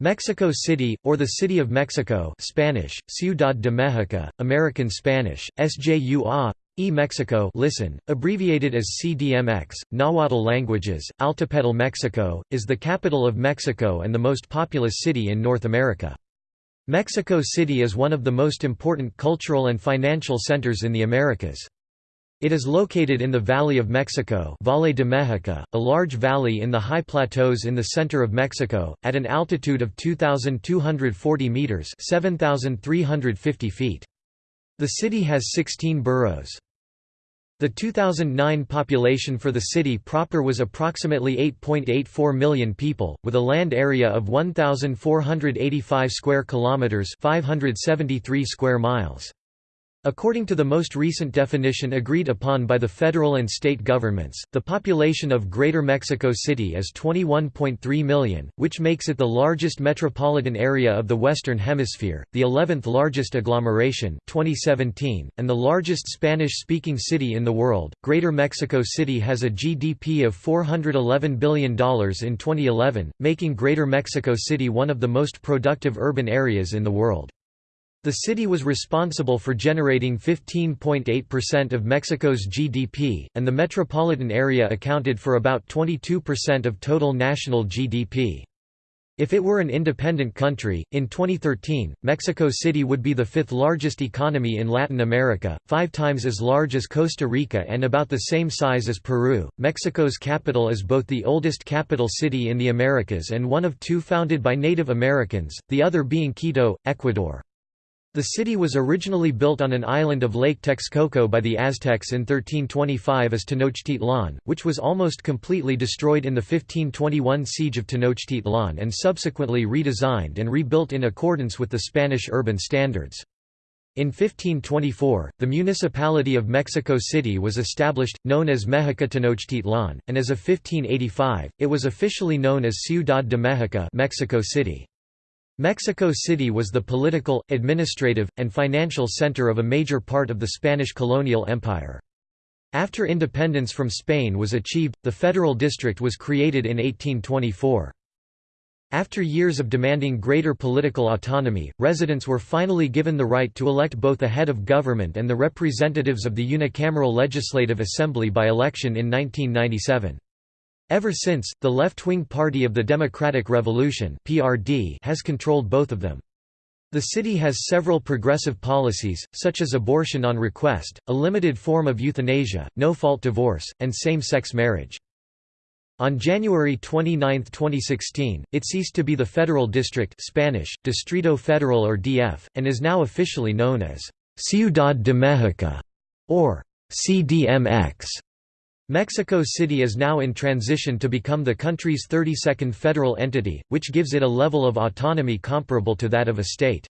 Mexico City, or the City of Mexico Spanish, Ciudad de México, American Spanish, SJUA, e Mexico listen, abbreviated as CDMX, Nahuatl languages, Altepetl Mexico, is the capital of Mexico and the most populous city in North America. Mexico City is one of the most important cultural and financial centers in the Americas. It is located in the Valley of Mexico Valle de Mexico, a large valley in the high plateaus in the center of Mexico, at an altitude of 2,240 meters 7,350 feet. The city has 16 boroughs. The 2009 population for the city proper was approximately 8.84 million people, with a land area of 1,485 square kilometers (573 square miles). According to the most recent definition agreed upon by the federal and state governments, the population of Greater Mexico City is 21.3 million, which makes it the largest metropolitan area of the Western Hemisphere, the 11th largest agglomeration 2017, and the largest Spanish-speaking city in the world. Greater Mexico City has a GDP of $411 billion in 2011, making Greater Mexico City one of the most productive urban areas in the world. The city was responsible for generating 15.8% of Mexico's GDP, and the metropolitan area accounted for about 22% of total national GDP. If it were an independent country, in 2013, Mexico City would be the fifth largest economy in Latin America, five times as large as Costa Rica and about the same size as Peru. Mexico's capital is both the oldest capital city in the Americas and one of two founded by Native Americans, the other being Quito, Ecuador. The city was originally built on an island of Lake Texcoco by the Aztecs in 1325 as Tenochtitlan, which was almost completely destroyed in the 1521 siege of Tenochtitlan and subsequently redesigned and rebuilt in accordance with the Spanish urban standards. In 1524, the municipality of Mexico City was established, known as Mexica Tenochtitlan, and as of 1585, it was officially known as Ciudad de México Mexico City. Mexico City was the political, administrative, and financial center of a major part of the Spanish colonial empire. After independence from Spain was achieved, the federal district was created in 1824. After years of demanding greater political autonomy, residents were finally given the right to elect both the head of government and the representatives of the unicameral legislative assembly by election in 1997. Ever since, the left-wing Party of the Democratic Revolution (PRD) has controlled both of them. The city has several progressive policies, such as abortion on request, a limited form of euthanasia, no-fault divorce, and same-sex marriage. On January 29, 2016, it ceased to be the Federal District Spanish, Distrito Federal or DF, and is now officially known as Ciudad de México, or CDMX. Mexico City is now in transition to become the country's 32nd federal entity, which gives it a level of autonomy comparable to that of a state.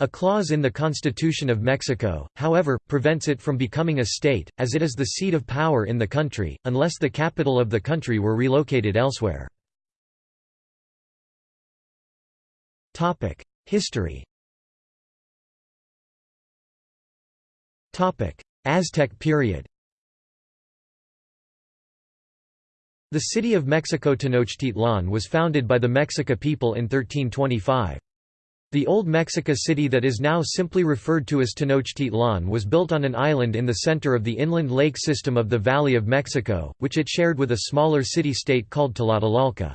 A clause in the Constitution of Mexico, however, prevents it from becoming a state, as it is the seat of power in the country, unless the capital of the country were relocated elsewhere. History Aztec period The city of Mexico Tenochtitlan was founded by the Mexica people in 1325. The old Mexica city that is now simply referred to as Tenochtitlan was built on an island in the center of the inland lake system of the Valley of Mexico, which it shared with a smaller city-state called Tlatelolco.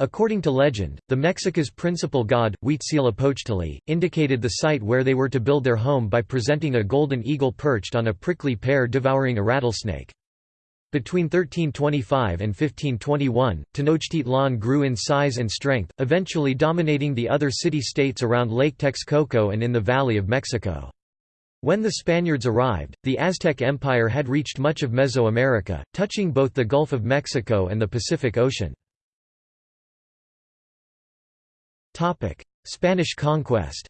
According to legend, the Mexica's principal god, Huitzilopochtli, indicated the site where they were to build their home by presenting a golden eagle perched on a prickly pear devouring a rattlesnake. Between 1325 and 1521, Tenochtitlan grew in size and strength, eventually dominating the other city-states around Lake Texcoco and in the Valley of Mexico. When the Spaniards arrived, the Aztec Empire had reached much of Mesoamerica, touching both the Gulf of Mexico and the Pacific Ocean. Spanish conquest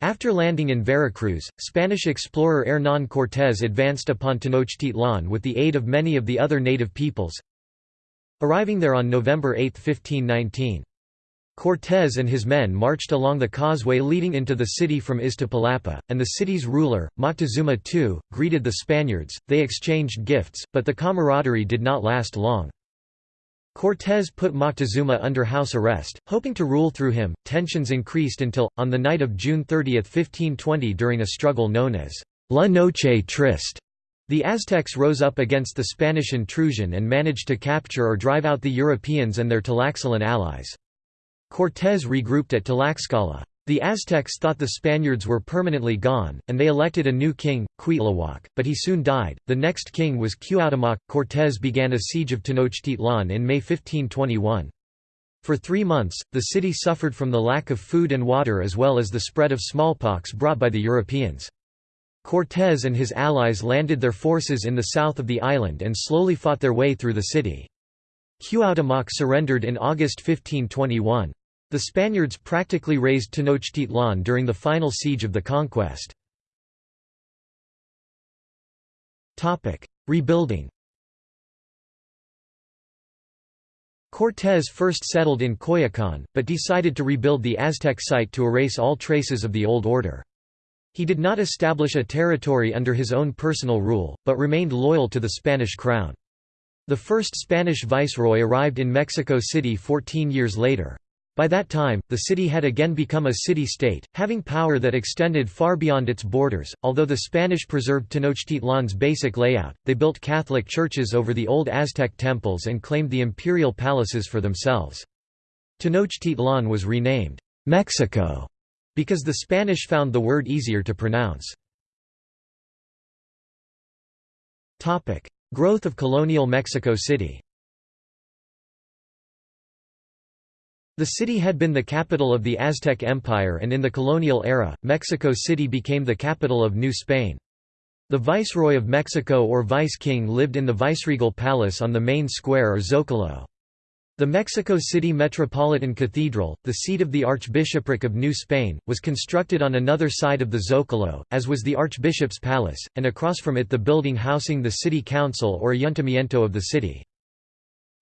After landing in Veracruz, Spanish explorer Hernán Cortés advanced upon Tenochtitlan with the aid of many of the other native peoples, arriving there on November 8, 1519. Cortés and his men marched along the causeway leading into the city from Iztapalapa, and the city's ruler, Moctezuma II, greeted the Spaniards. They exchanged gifts, but the camaraderie did not last long. Cortés put Moctezuma under house arrest, hoping to rule through him. Tensions increased until, on the night of June 30, 1520, during a struggle known as La Noche Triste, the Aztecs rose up against the Spanish intrusion and managed to capture or drive out the Europeans and their Tlaxcalan allies. Cortés regrouped at Tlaxcala. The Aztecs thought the Spaniards were permanently gone, and they elected a new king, Cuitlahuac, but he soon died. The next king was Cuauhtémoc. Cortés began a siege of Tenochtitlan in May 1521. For three months, the city suffered from the lack of food and water as well as the spread of smallpox brought by the Europeans. Cortés and his allies landed their forces in the south of the island and slowly fought their way through the city. Cuauhtémoc surrendered in August 1521. The Spaniards practically razed Tenochtitlan during the final siege of the conquest. Rebuilding Cortés first settled in Coyoacán, but decided to rebuild the Aztec site to erase all traces of the old order. He did not establish a territory under his own personal rule, but remained loyal to the Spanish crown. The first Spanish viceroy arrived in Mexico City 14 years later. By that time, the city had again become a city-state, having power that extended far beyond its borders. Although the Spanish preserved Tenochtitlan's basic layout, they built Catholic churches over the old Aztec temples and claimed the imperial palaces for themselves. Tenochtitlan was renamed Mexico because the Spanish found the word easier to pronounce. Growth of colonial Mexico City The city had been the capital of the Aztec Empire and in the colonial era, Mexico City became the capital of New Spain. The Viceroy of Mexico or Vice King lived in the Viceregal Palace on the main square or Zócalo. The Mexico City Metropolitan Cathedral, the seat of the Archbishopric of New Spain, was constructed on another side of the Zócalo, as was the Archbishop's Palace, and across from it the building housing the city council or ayuntamiento of the city.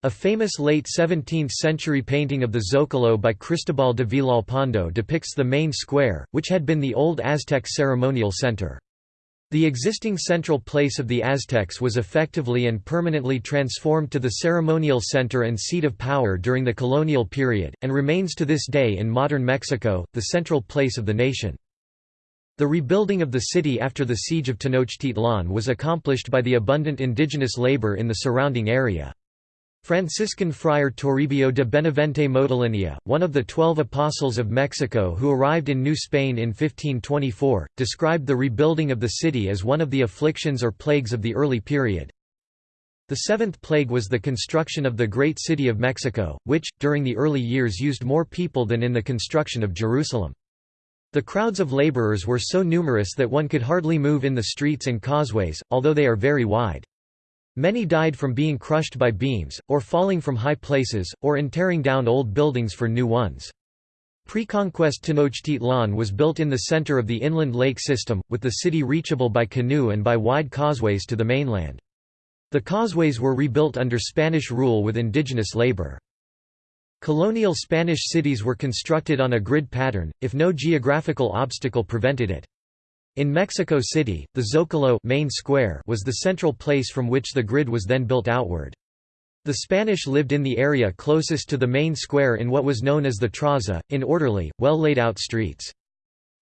A famous late 17th-century painting of the Zócalo by Cristobal de Villalpando depicts the main square, which had been the old Aztec ceremonial center. The existing central place of the Aztecs was effectively and permanently transformed to the ceremonial center and seat of power during the colonial period, and remains to this day in modern Mexico, the central place of the nation. The rebuilding of the city after the siege of Tenochtitlan was accomplished by the abundant indigenous labor in the surrounding area. Franciscan friar Toribio de Benavente Motolinia, one of the Twelve Apostles of Mexico who arrived in New Spain in 1524, described the rebuilding of the city as one of the afflictions or plagues of the early period. The seventh plague was the construction of the great city of Mexico, which, during the early years used more people than in the construction of Jerusalem. The crowds of laborers were so numerous that one could hardly move in the streets and causeways, although they are very wide. Many died from being crushed by beams, or falling from high places, or in tearing down old buildings for new ones. Pre-conquest Tenochtitlan was built in the center of the inland lake system, with the city reachable by canoe and by wide causeways to the mainland. The causeways were rebuilt under Spanish rule with indigenous labor. Colonial Spanish cities were constructed on a grid pattern, if no geographical obstacle prevented it. In Mexico City, the Zócalo main square was the central place from which the grid was then built outward. The Spanish lived in the area closest to the main square in what was known as the Traza, in orderly, well laid out streets.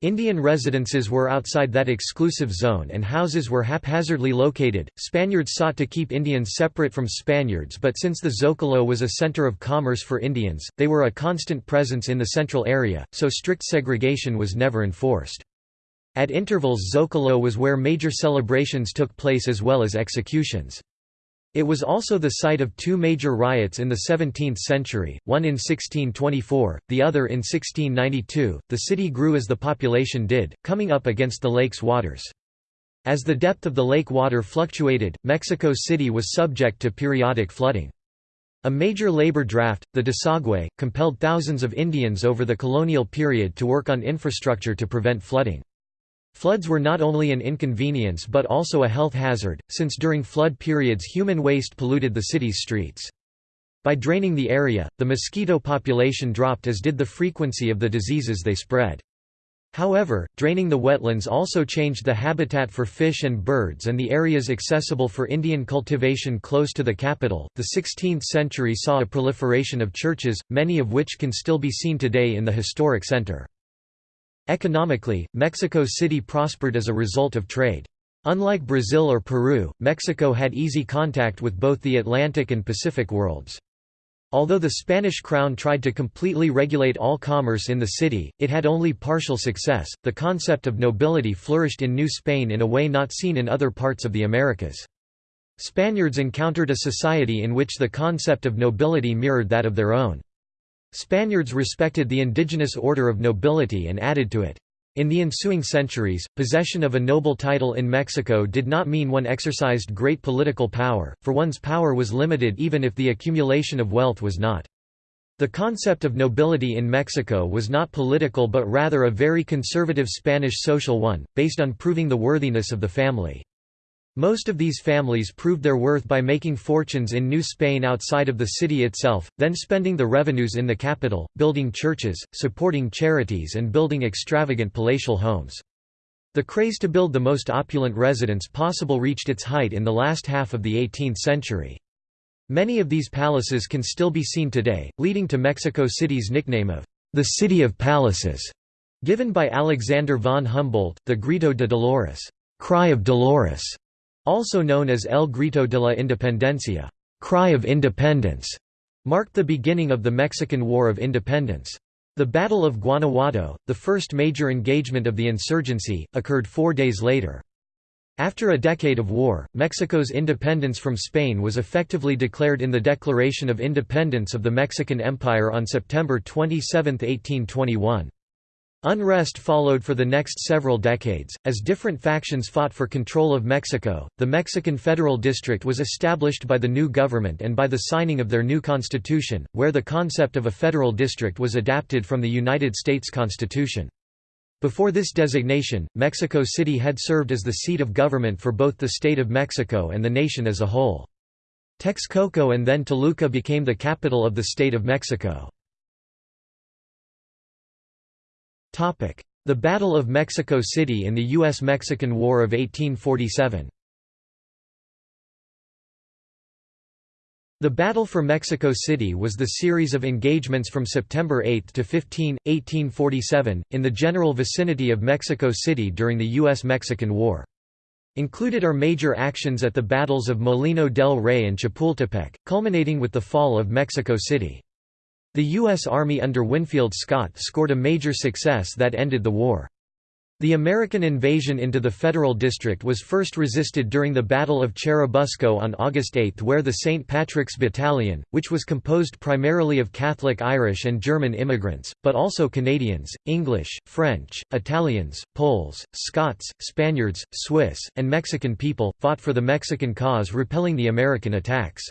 Indian residences were outside that exclusive zone and houses were haphazardly located. Spaniards sought to keep Indians separate from Spaniards, but since the Zócalo was a center of commerce for Indians, they were a constant presence in the central area, so strict segregation was never enforced. At intervals Zocalo was where major celebrations took place as well as executions. It was also the site of two major riots in the 17th century, one in 1624, the other in 1692. The city grew as the population did, coming up against the lake's waters. As the depth of the lake water fluctuated, Mexico City was subject to periodic flooding. A major labor draft, the desagüe, compelled thousands of Indians over the colonial period to work on infrastructure to prevent flooding. Floods were not only an inconvenience but also a health hazard, since during flood periods human waste polluted the city's streets. By draining the area, the mosquito population dropped as did the frequency of the diseases they spread. However, draining the wetlands also changed the habitat for fish and birds and the areas accessible for Indian cultivation close to the capital. The 16th century saw a proliferation of churches, many of which can still be seen today in the historic center. Economically, Mexico City prospered as a result of trade. Unlike Brazil or Peru, Mexico had easy contact with both the Atlantic and Pacific worlds. Although the Spanish crown tried to completely regulate all commerce in the city, it had only partial success. The concept of nobility flourished in New Spain in a way not seen in other parts of the Americas. Spaniards encountered a society in which the concept of nobility mirrored that of their own. Spaniards respected the indigenous order of nobility and added to it. In the ensuing centuries, possession of a noble title in Mexico did not mean one exercised great political power, for one's power was limited even if the accumulation of wealth was not. The concept of nobility in Mexico was not political but rather a very conservative Spanish social one, based on proving the worthiness of the family. Most of these families proved their worth by making fortunes in New Spain outside of the city itself, then spending the revenues in the capital, building churches, supporting charities and building extravagant palatial homes. The craze to build the most opulent residence possible reached its height in the last half of the 18th century. Many of these palaces can still be seen today, leading to Mexico City's nickname of the City of Palaces, given by Alexander von Humboldt, the Grito de Dolores, cry of Dolores, also known as El Grito de la Independencia cry of independence", marked the beginning of the Mexican War of Independence. The Battle of Guanajuato, the first major engagement of the insurgency, occurred four days later. After a decade of war, Mexico's independence from Spain was effectively declared in the Declaration of Independence of the Mexican Empire on September 27, 1821. Unrest followed for the next several decades, as different factions fought for control of Mexico. The Mexican Federal District was established by the new government and by the signing of their new constitution, where the concept of a federal district was adapted from the United States Constitution. Before this designation, Mexico City had served as the seat of government for both the state of Mexico and the nation as a whole. Texcoco and then Toluca became the capital of the state of Mexico. The Battle of Mexico City in the U.S.-Mexican War of 1847 The Battle for Mexico City was the series of engagements from September 8 to 15, 1847, in the general vicinity of Mexico City during the U.S.-Mexican War. Included are major actions at the battles of Molino del Rey and Chapultepec, culminating with the fall of Mexico City. The U.S. Army under Winfield Scott scored a major success that ended the war. The American invasion into the Federal District was first resisted during the Battle of Churubusco on August 8 where the St. Patrick's Battalion, which was composed primarily of Catholic Irish and German immigrants, but also Canadians, English, French, Italians, Poles, Scots, Spaniards, Swiss, and Mexican people, fought for the Mexican cause repelling the American attacks.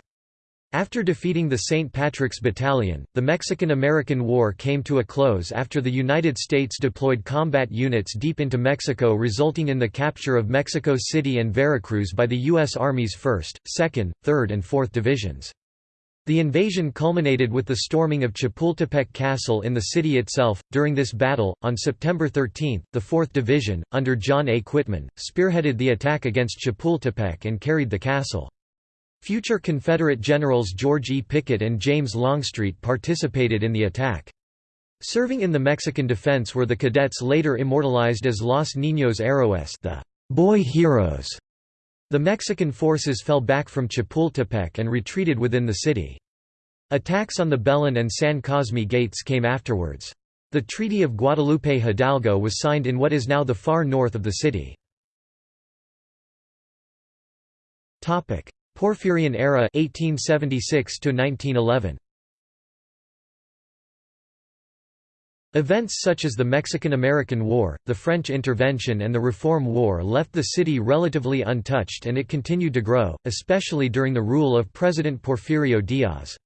After defeating the St. Patrick's Battalion, the Mexican–American War came to a close after the United States deployed combat units deep into Mexico resulting in the capture of Mexico City and Veracruz by the U.S. Army's 1st, 2nd, 3rd and 4th Divisions. The invasion culminated with the storming of Chapultepec Castle in the city itself. During this battle, on September 13, the 4th Division, under John A. Quitman, spearheaded the attack against Chapultepec and carried the castle. Future Confederate generals George E. Pickett and James Longstreet participated in the attack. Serving in the Mexican defense were the cadets later immortalized as Los Niños Héroes the boy heroes. The Mexican forces fell back from Chapultepec and retreated within the city. Attacks on the Belen and San Cosme gates came afterwards. The Treaty of Guadalupe Hidalgo was signed in what is now the far north of the city. Porfirian era 1876 -1911. Events such as the Mexican–American War, the French intervention and the Reform War left the city relatively untouched and it continued to grow, especially during the rule of President Porfirio Diaz.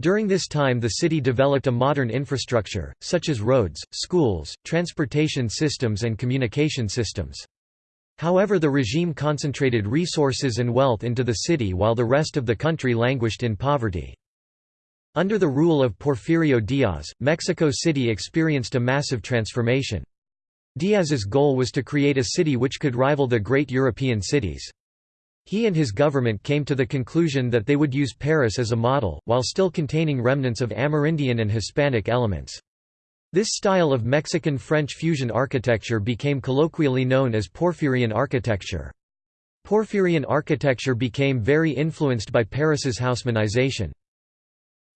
During this time the city developed a modern infrastructure, such as roads, schools, transportation systems and communication systems. However the regime concentrated resources and wealth into the city while the rest of the country languished in poverty. Under the rule of Porfirio Diaz, Mexico City experienced a massive transformation. Diaz's goal was to create a city which could rival the great European cities. He and his government came to the conclusion that they would use Paris as a model, while still containing remnants of Amerindian and Hispanic elements. This style of Mexican-French fusion architecture became colloquially known as Porphyrian architecture. Porphyrian architecture became very influenced by Paris's Haussmannization.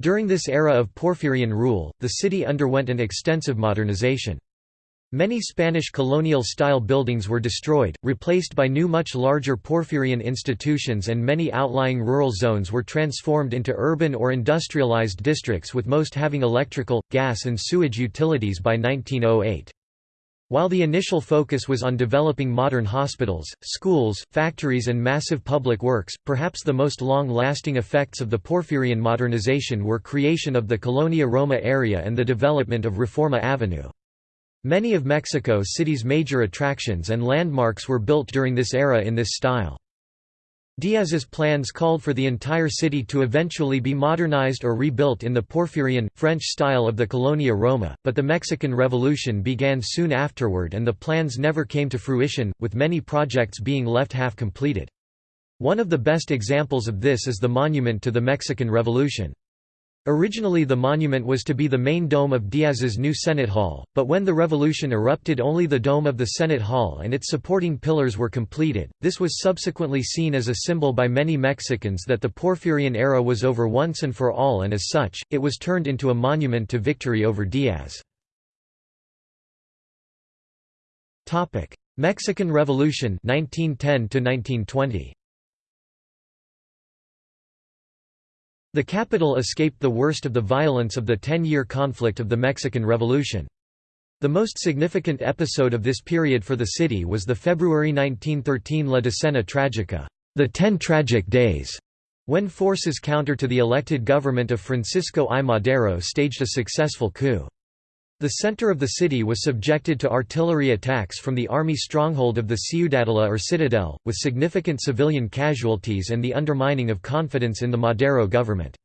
During this era of Porphyrian rule, the city underwent an extensive modernization. Many Spanish colonial-style buildings were destroyed, replaced by new much larger Porphyrian institutions and many outlying rural zones were transformed into urban or industrialized districts with most having electrical, gas and sewage utilities by 1908. While the initial focus was on developing modern hospitals, schools, factories and massive public works, perhaps the most long-lasting effects of the Porphyrian modernization were creation of the Colonia Roma area and the development of Reforma Avenue. Many of Mexico City's major attractions and landmarks were built during this era in this style. Diaz's plans called for the entire city to eventually be modernized or rebuilt in the Porphyrian, French style of the Colonia Roma, but the Mexican Revolution began soon afterward and the plans never came to fruition, with many projects being left half completed. One of the best examples of this is the monument to the Mexican Revolution. Originally the monument was to be the main dome of Diaz's new Senate Hall, but when the revolution erupted only the dome of the Senate Hall and its supporting pillars were completed. This was subsequently seen as a symbol by many Mexicans that the Porphyrian era was over once and for all and as such, it was turned into a monument to victory over Diaz. Mexican Revolution 1910 1920 The capital escaped the worst of the violence of the ten-year conflict of the Mexican Revolution. The most significant episode of this period for the city was the February 1913 La Decena Tragica, the Ten Tragic Days, when forces counter to the elected government of Francisco I. Madero staged a successful coup. The center of the city was subjected to artillery attacks from the army stronghold of the Ciudadela or Citadel, with significant civilian casualties and the undermining of confidence in the Madero government.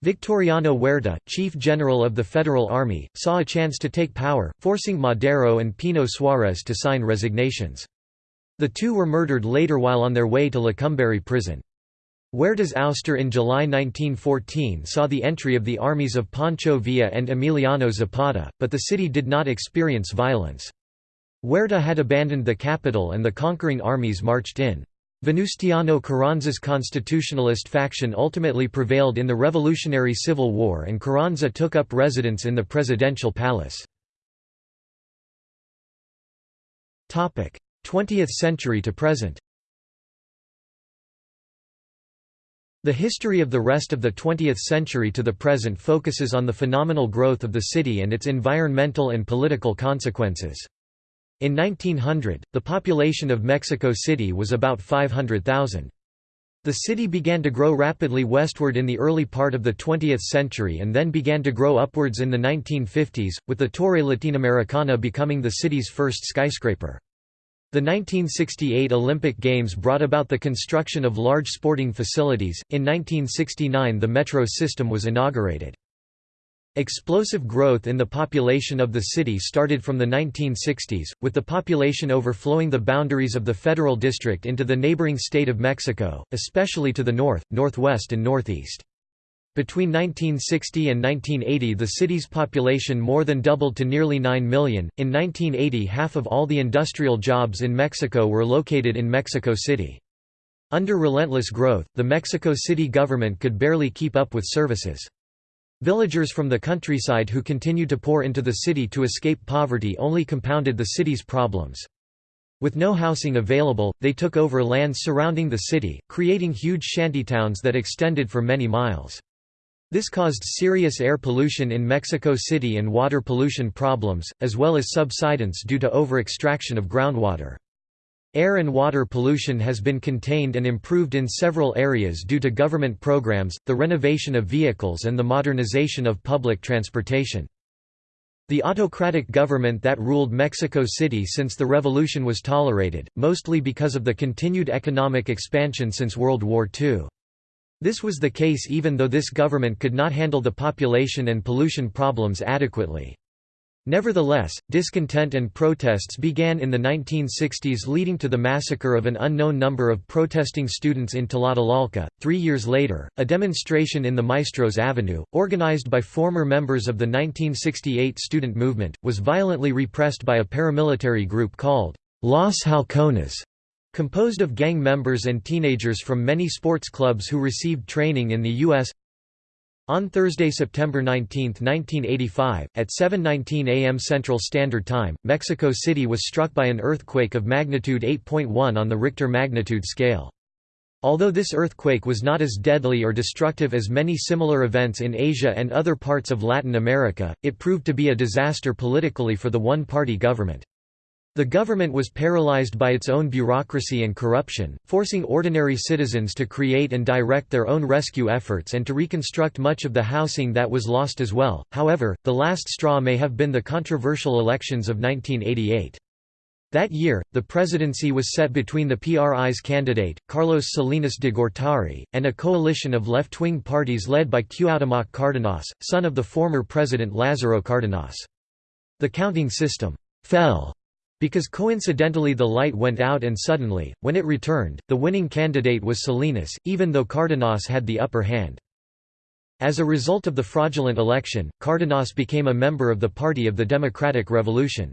Victoriano Huerta, chief general of the Federal Army, saw a chance to take power, forcing Madero and Pino Suarez to sign resignations. The two were murdered later while on their way to Lecumberri prison. Huerta's ouster in July 1914 saw the entry of the armies of Pancho Villa and Emiliano Zapata, but the city did not experience violence. Huerta had abandoned the capital and the conquering armies marched in. Venustiano Carranza's constitutionalist faction ultimately prevailed in the Revolutionary Civil War and Carranza took up residence in the presidential palace. 20th century to present The history of the rest of the 20th century to the present focuses on the phenomenal growth of the city and its environmental and political consequences. In 1900, the population of Mexico City was about 500,000. The city began to grow rapidly westward in the early part of the 20th century and then began to grow upwards in the 1950s, with the Torre Latinoamericana becoming the city's first skyscraper. The 1968 Olympic Games brought about the construction of large sporting facilities. In 1969, the metro system was inaugurated. Explosive growth in the population of the city started from the 1960s, with the population overflowing the boundaries of the federal district into the neighboring state of Mexico, especially to the north, northwest and northeast. Between 1960 and 1980 the city's population more than doubled to nearly 9 million. In 1980 half of all the industrial jobs in Mexico were located in Mexico City. Under relentless growth, the Mexico City government could barely keep up with services. Villagers from the countryside who continued to pour into the city to escape poverty only compounded the city's problems. With no housing available, they took over lands surrounding the city, creating huge shantytowns that extended for many miles. This caused serious air pollution in Mexico City and water pollution problems, as well as subsidence due to over-extraction of groundwater. Air and water pollution has been contained and improved in several areas due to government programs, the renovation of vehicles and the modernization of public transportation. The autocratic government that ruled Mexico City since the revolution was tolerated, mostly because of the continued economic expansion since World War II. This was the case even though this government could not handle the population and pollution problems adequately. Nevertheless, discontent and protests began in the 1960s leading to the massacre of an unknown number of protesting students in Tlatelolco. Three years later, a demonstration in the Maestros Avenue, organized by former members of the 1968 student movement, was violently repressed by a paramilitary group called Los Halcones, composed of gang members and teenagers from many sports clubs who received training in the U.S. On Thursday, September 19, 1985, at 7.19 am Central Standard Time, Mexico City was struck by an earthquake of magnitude 8.1 on the Richter magnitude scale. Although this earthquake was not as deadly or destructive as many similar events in Asia and other parts of Latin America, it proved to be a disaster politically for the one-party government. The government was paralyzed by its own bureaucracy and corruption, forcing ordinary citizens to create and direct their own rescue efforts and to reconstruct much of the housing that was lost as well. However, the last straw may have been the controversial elections of 1988. That year, the presidency was set between the PRI's candidate, Carlos Salinas de Gortari, and a coalition of left-wing parties led by Cuauhtémoc Cárdenas, son of the former president Lázaro Cárdenas. The counting system «fell» Because coincidentally the light went out and suddenly, when it returned, the winning candidate was Salinas, even though Cardenas had the upper hand. As a result of the fraudulent election, Cardenas became a member of the Party of the Democratic Revolution.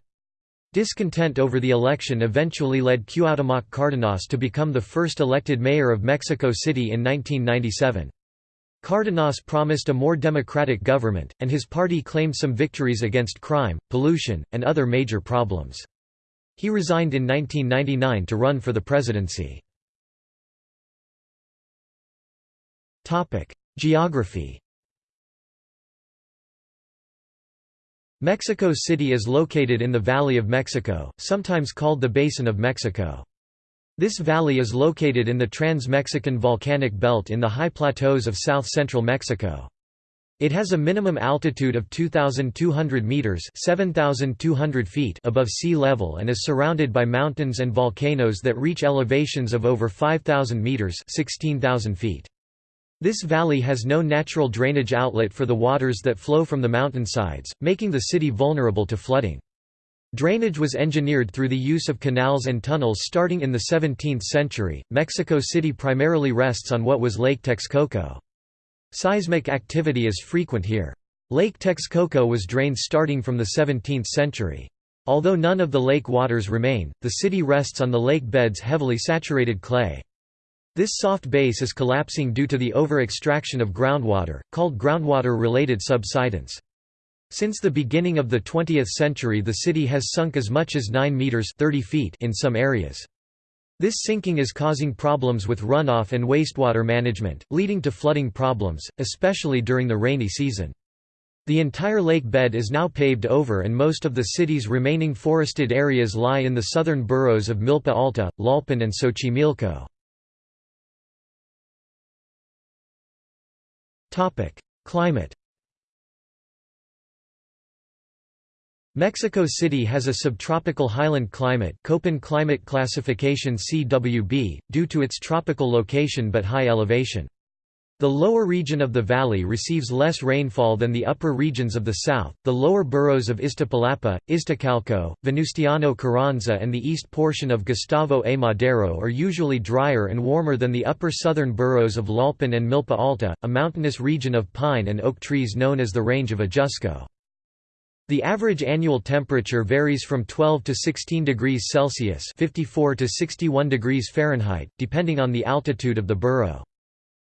Discontent over the election eventually led Cuauhtémoc Cárdenas to become the first elected mayor of Mexico City in 1997. Cárdenas promised a more democratic government, and his party claimed some victories against crime, pollution, and other major problems. He resigned in 1999 to run for the presidency. Geography Mexico City is located in the Valley of Mexico, sometimes called the Basin of Mexico. This valley is located in the Trans-Mexican Volcanic Belt in the high plateaus of south-central Mexico. It has a minimum altitude of 2,200 meters (7,200 feet) above sea level and is surrounded by mountains and volcanoes that reach elevations of over 5,000 meters (16,000 feet). This valley has no natural drainage outlet for the waters that flow from the mountainsides, making the city vulnerable to flooding. Drainage was engineered through the use of canals and tunnels starting in the 17th century. Mexico City primarily rests on what was Lake Texcoco. Seismic activity is frequent here. Lake Texcoco was drained starting from the 17th century. Although none of the lake waters remain, the city rests on the lake bed's heavily saturated clay. This soft base is collapsing due to the over-extraction of groundwater, called groundwater-related subsidence. Since the beginning of the 20th century the city has sunk as much as 9 meters 30 feet in some areas. This sinking is causing problems with runoff and wastewater management, leading to flooding problems, especially during the rainy season. The entire lake bed is now paved over and most of the city's remaining forested areas lie in the southern boroughs of Milpa Alta, Tlalpan and Xochimilco. Climate Mexico City has a subtropical highland climate Köppen climate classification CWB, due to its tropical location but high elevation. The lower region of the valley receives less rainfall than the upper regions of the south. The lower boroughs of Iztapalapa, Iztacalco, Venustiano Carranza, and the east portion of Gustavo A. Madero are usually drier and warmer than the upper southern boroughs of Tlalpan and Milpa Alta, a mountainous region of pine and oak trees known as the Range of Ajusco. The average annual temperature varies from 12 to 16 degrees Celsius 54 to 61 degrees Fahrenheit, depending on the altitude of the borough.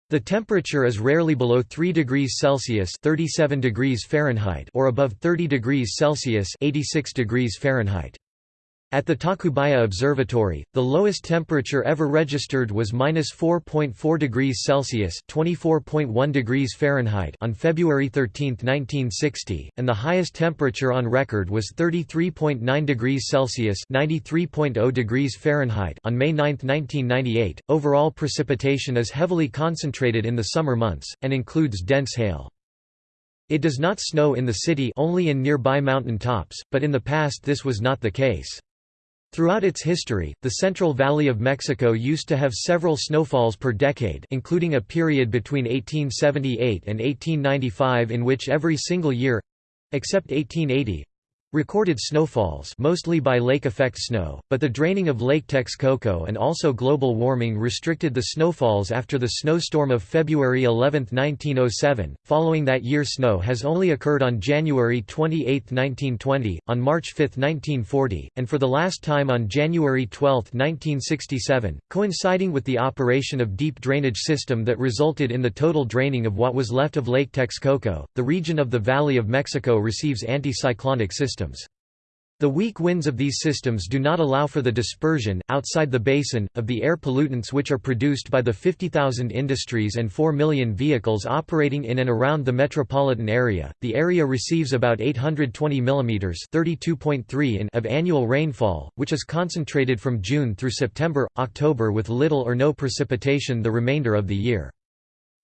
The temperature is rarely below 3 degrees Celsius 37 degrees Fahrenheit or above 30 degrees Celsius 86 degrees Fahrenheit. At the Tacubaya Observatory, the lowest temperature ever registered was minus 4.4 degrees Celsius (24.1 degrees Fahrenheit) on February 13, 1960, and the highest temperature on record was 33.9 degrees Celsius (93.0 degrees Fahrenheit) on May 9, 1998. Overall precipitation is heavily concentrated in the summer months and includes dense hail. It does not snow in the city only in nearby mountain tops, but in the past this was not the case. Throughout its history, the Central Valley of Mexico used to have several snowfalls per decade including a period between 1878 and 1895 in which every single year—except 1880, Recorded snowfalls mostly by lake effect snow, but the draining of Lake Texcoco and also global warming restricted the snowfalls after the snowstorm of February 11, 1907. Following that year snow has only occurred on January 28, 1920, on March 5, 1940, and for the last time on January 12, 1967, coinciding with the operation of deep drainage system that resulted in the total draining of what was left of Lake Texcoco. The region of the Valley of Mexico receives anticyclonic systems systems. The weak winds of these systems do not allow for the dispersion, outside the basin, of the air pollutants which are produced by the 50,000 industries and 4 million vehicles operating in and around the metropolitan area. The area receives about 820 mm (32.3 in) of annual rainfall, which is concentrated from June through September, October with little or no precipitation the remainder of the year.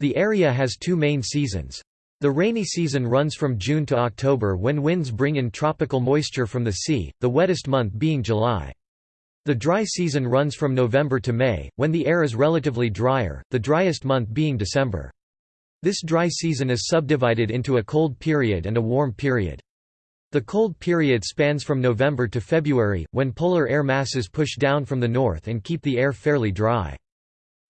The area has two main seasons. The rainy season runs from June to October when winds bring in tropical moisture from the sea, the wettest month being July. The dry season runs from November to May, when the air is relatively drier, the driest month being December. This dry season is subdivided into a cold period and a warm period. The cold period spans from November to February, when polar air masses push down from the north and keep the air fairly dry.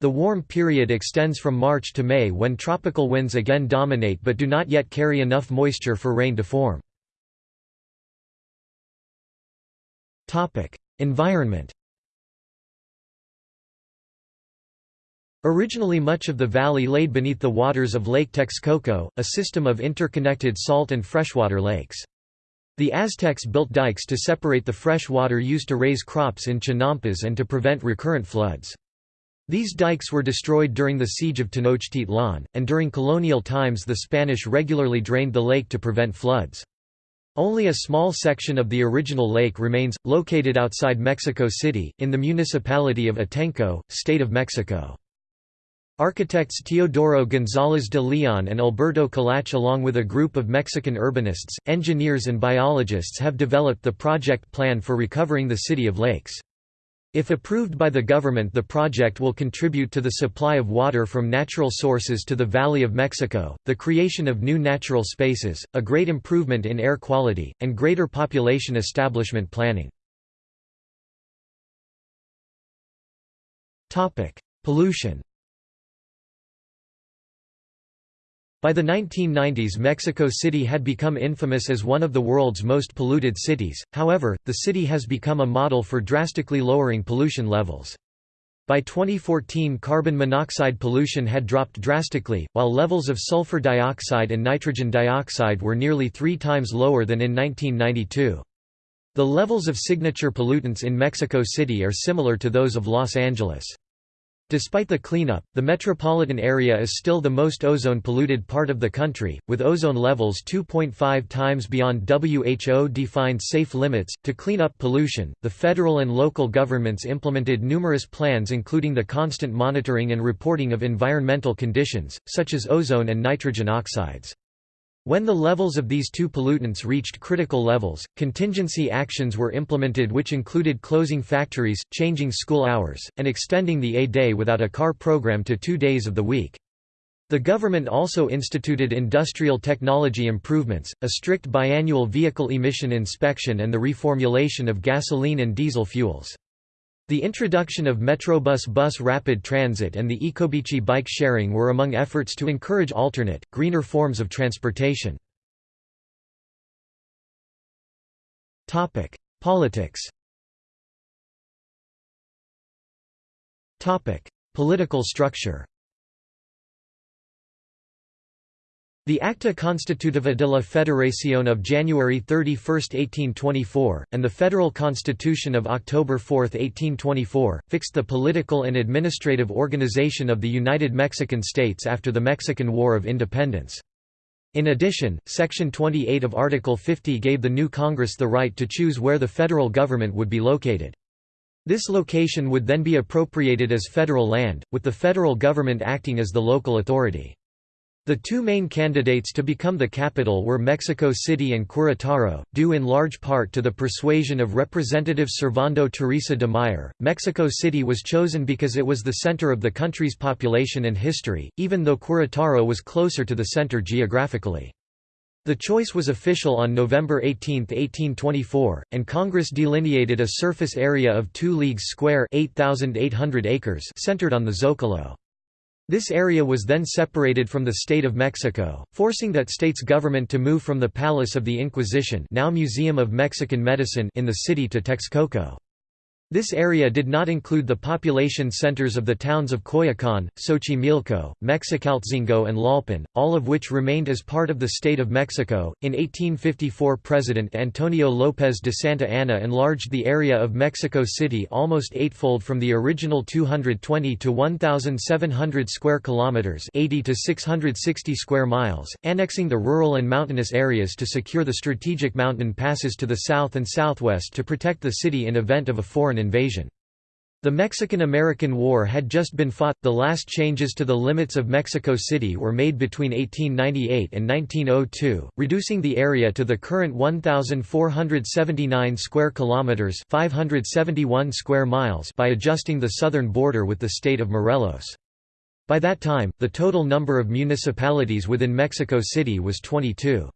The warm period extends from March to May when tropical winds again dominate but do not yet carry enough moisture for rain to form. Environment Originally much of the valley laid beneath the waters of Lake Texcoco, a system of interconnected salt and freshwater lakes. The Aztecs built dikes to separate the fresh water used to raise crops in Chinampas and to prevent recurrent floods. These dikes were destroyed during the siege of Tenochtitlan, and during colonial times the Spanish regularly drained the lake to prevent floods. Only a small section of the original lake remains, located outside Mexico City, in the municipality of Atenco, State of Mexico. Architects Teodoro González de Leon and Alberto Kalach along with a group of Mexican urbanists, engineers and biologists have developed the project plan for recovering the city of lakes. If approved by the government the project will contribute to the supply of water from natural sources to the Valley of Mexico, the creation of new natural spaces, a great improvement in air quality, and greater population establishment planning. Pollution By the 1990s Mexico City had become infamous as one of the world's most polluted cities, however, the city has become a model for drastically lowering pollution levels. By 2014 carbon monoxide pollution had dropped drastically, while levels of sulfur dioxide and nitrogen dioxide were nearly three times lower than in 1992. The levels of signature pollutants in Mexico City are similar to those of Los Angeles. Despite the cleanup, the metropolitan area is still the most ozone-polluted part of the country, with ozone levels 2.5 times beyond WHO-defined safe limits. To clean up pollution, the federal and local governments implemented numerous plans including the constant monitoring and reporting of environmental conditions, such as ozone and nitrogen oxides. When the levels of these two pollutants reached critical levels, contingency actions were implemented which included closing factories, changing school hours, and extending the A Day Without a Car program to two days of the week. The government also instituted industrial technology improvements, a strict biannual vehicle emission inspection and the reformulation of gasoline and diesel fuels. The introduction of Metrobus bus rapid transit and the Ecobici bike sharing were among efforts to encourage alternate, greener forms of transportation. Politics Political structure The Acta Constitutiva de la Federación of January 31, 1824, and the Federal Constitution of October 4, 1824, fixed the political and administrative organization of the United Mexican States after the Mexican War of Independence. In addition, Section 28 of Article 50 gave the new Congress the right to choose where the federal government would be located. This location would then be appropriated as federal land, with the federal government acting as the local authority. The two main candidates to become the capital were Mexico City and Querétaro, due in large part to the persuasion of Representative Servando Teresa de Mier. Mexico City was chosen because it was the center of the country's population and history, even though Querétaro was closer to the center geographically. The choice was official on November 18, 1824, and Congress delineated a surface area of 2 leagues square 8,800 acres centered on the Zocalo. This area was then separated from the State of Mexico, forcing that state's government to move from the Palace of the Inquisition now Museum of Mexican Medicine in the city to Texcoco. This area did not include the population centers of the towns of Coyoacán, Xochimilco, Mexicaltzingo, and Tlalpan, all of which remained as part of the state of Mexico. In 1854, President Antonio López de Santa Anna enlarged the area of Mexico City almost eightfold from the original 220 to 1,700 square kilometers (80 to 660 square miles), annexing the rural and mountainous areas to secure the strategic mountain passes to the south and southwest to protect the city in event of a foreign invasion. The Mexican–American War had just been fought, the last changes to the limits of Mexico City were made between 1898 and 1902, reducing the area to the current 1,479 square kilometers 571 square miles by adjusting the southern border with the state of Morelos. By that time, the total number of municipalities within Mexico City was 22.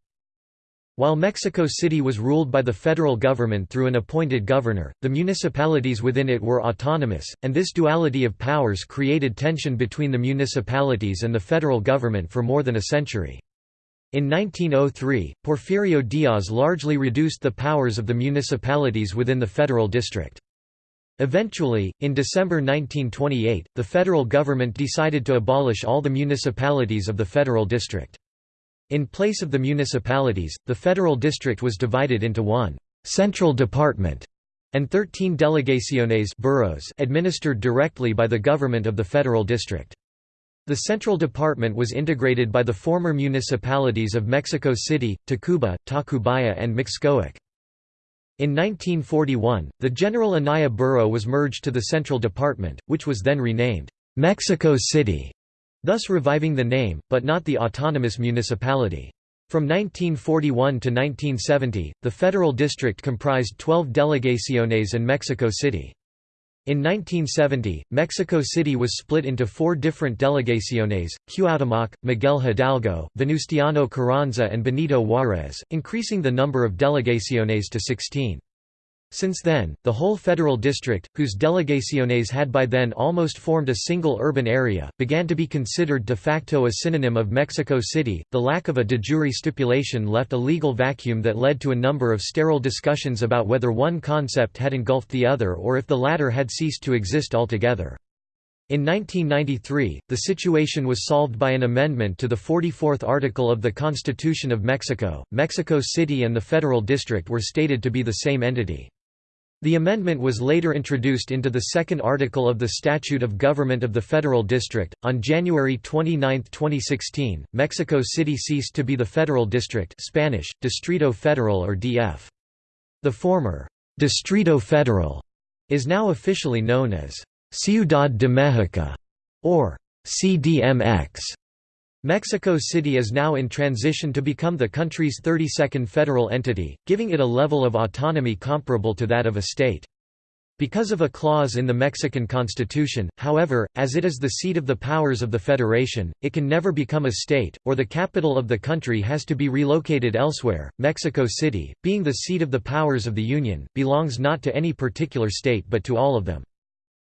While Mexico City was ruled by the federal government through an appointed governor, the municipalities within it were autonomous, and this duality of powers created tension between the municipalities and the federal government for more than a century. In 1903, Porfirio Diaz largely reduced the powers of the municipalities within the federal district. Eventually, in December 1928, the federal government decided to abolish all the municipalities of the federal district. In place of the municipalities, the federal district was divided into one «central department» and 13 delegaciones boroughs administered directly by the government of the federal district. The central department was integrated by the former municipalities of Mexico City, Tacuba, Tacubaya and Mixcoac. In 1941, the General Anaya borough was merged to the central department, which was then renamed, "'Mexico City' thus reviving the name, but not the autonomous municipality. From 1941 to 1970, the federal district comprised 12 delegaciones and Mexico City. In 1970, Mexico City was split into four different delegaciones, Cuauhtémoc, Miguel Hidalgo, Venustiano Carranza and Benito Juárez, increasing the number of delegaciones to 16. Since then, the whole federal district, whose delegaciones had by then almost formed a single urban area, began to be considered de facto a synonym of Mexico City. The lack of a de jure stipulation left a legal vacuum that led to a number of sterile discussions about whether one concept had engulfed the other or if the latter had ceased to exist altogether. In 1993, the situation was solved by an amendment to the 44th article of the Constitution of Mexico. Mexico City and the Federal District were stated to be the same entity. The amendment was later introduced into the second article of the Statute of Government of the Federal District. On January 29, 2016, Mexico City ceased to be the Federal District Spanish, Distrito Federal or DF. The former, Distrito Federal, is now officially known as Ciudad de México, or CDMX. Mexico City is now in transition to become the country's 32nd federal entity, giving it a level of autonomy comparable to that of a state. Because of a clause in the Mexican constitution, however, as it is the seat of the powers of the federation, it can never become a state, or the capital of the country has to be relocated elsewhere. Mexico City, being the seat of the powers of the Union, belongs not to any particular state but to all of them.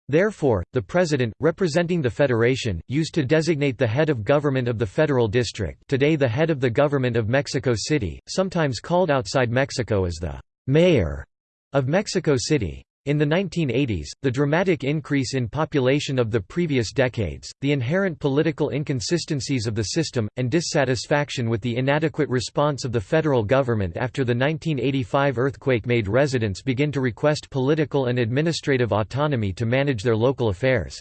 Therefore, the President, representing the Federation, used to designate the head of government of the Federal District today the head of the government of Mexico City, sometimes called outside Mexico as the «mayor» of Mexico City. In the 1980s, the dramatic increase in population of the previous decades, the inherent political inconsistencies of the system, and dissatisfaction with the inadequate response of the federal government after the 1985 earthquake made residents begin to request political and administrative autonomy to manage their local affairs.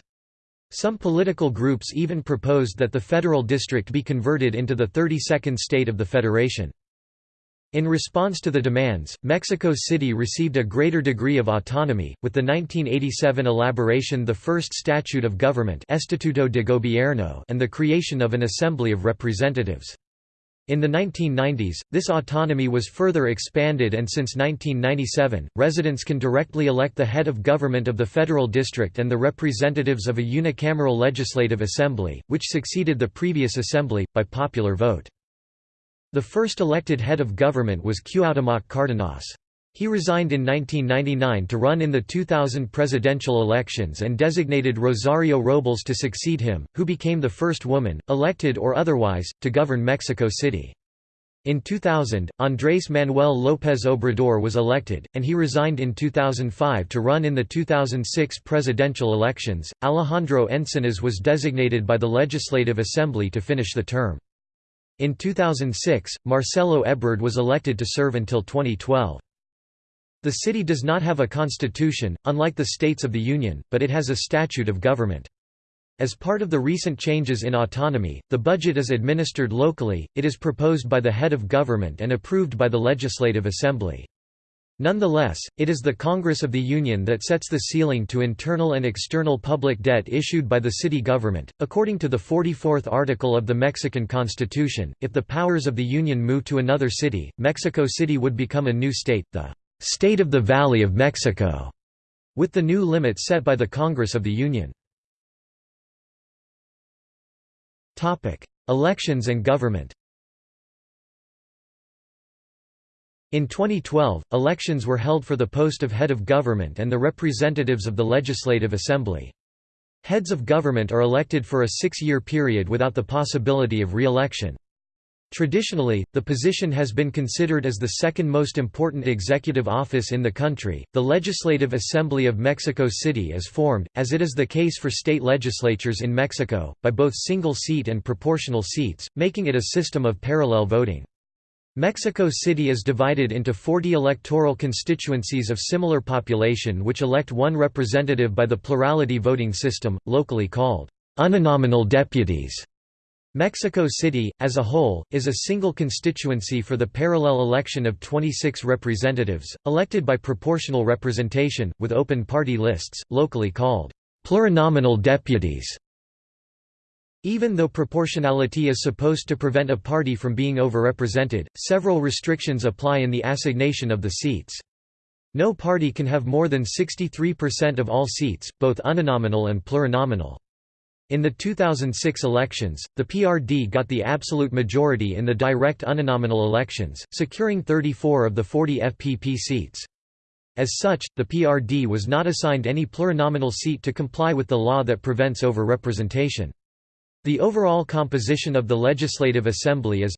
Some political groups even proposed that the federal district be converted into the 32nd state of the federation. In response to the demands, Mexico City received a greater degree of autonomy, with the 1987 elaboration the first Statute of Government Estatuto de Gobierno and the creation of an Assembly of Representatives. In the 1990s, this autonomy was further expanded and since 1997, residents can directly elect the head of government of the federal district and the representatives of a unicameral legislative assembly, which succeeded the previous assembly, by popular vote. The first elected head of government was Cuauhtémoc Cárdenas. He resigned in 1999 to run in the 2000 presidential elections and designated Rosario Robles to succeed him, who became the first woman, elected or otherwise, to govern Mexico City. In 2000, Andrés Manuel López Obrador was elected, and he resigned in 2005 to run in the 2006 presidential elections. Alejandro Encinas was designated by the Legislative Assembly to finish the term. In 2006, Marcelo Ebrard was elected to serve until 2012. The city does not have a constitution, unlike the states of the Union, but it has a statute of government. As part of the recent changes in autonomy, the budget is administered locally, it is proposed by the head of government and approved by the Legislative Assembly. Nonetheless, it is the Congress of the Union that sets the ceiling to internal and external public debt issued by the city government. According to the 44th article of the Mexican Constitution, if the powers of the Union move to another city, Mexico City would become a new state, the State of the Valley of Mexico, with the new limits set by the Congress of the Union. Topic: Elections and government. In 2012, elections were held for the post of head of government and the representatives of the Legislative Assembly. Heads of government are elected for a six-year period without the possibility of re-election. Traditionally, the position has been considered as the second most important executive office in the country. The Legislative Assembly of Mexico City is formed, as it is the case for state legislatures in Mexico, by both single seat and proportional seats, making it a system of parallel voting. Mexico City is divided into 40 electoral constituencies of similar population which elect one representative by the plurality voting system, locally called uninominal deputies. Mexico City, as a whole, is a single constituency for the parallel election of 26 representatives, elected by proportional representation, with open party lists, locally called plurinominal deputies. Even though proportionality is supposed to prevent a party from being overrepresented, several restrictions apply in the assignation of the seats. No party can have more than 63% of all seats, both uninominal and plurinominal. In the 2006 elections, the PRD got the absolute majority in the direct uninominal elections, securing 34 of the 40 FPP seats. As such, the PRD was not assigned any plurinominal seat to comply with the law that prevents overrepresentation. The overall composition of the Legislative Assembly is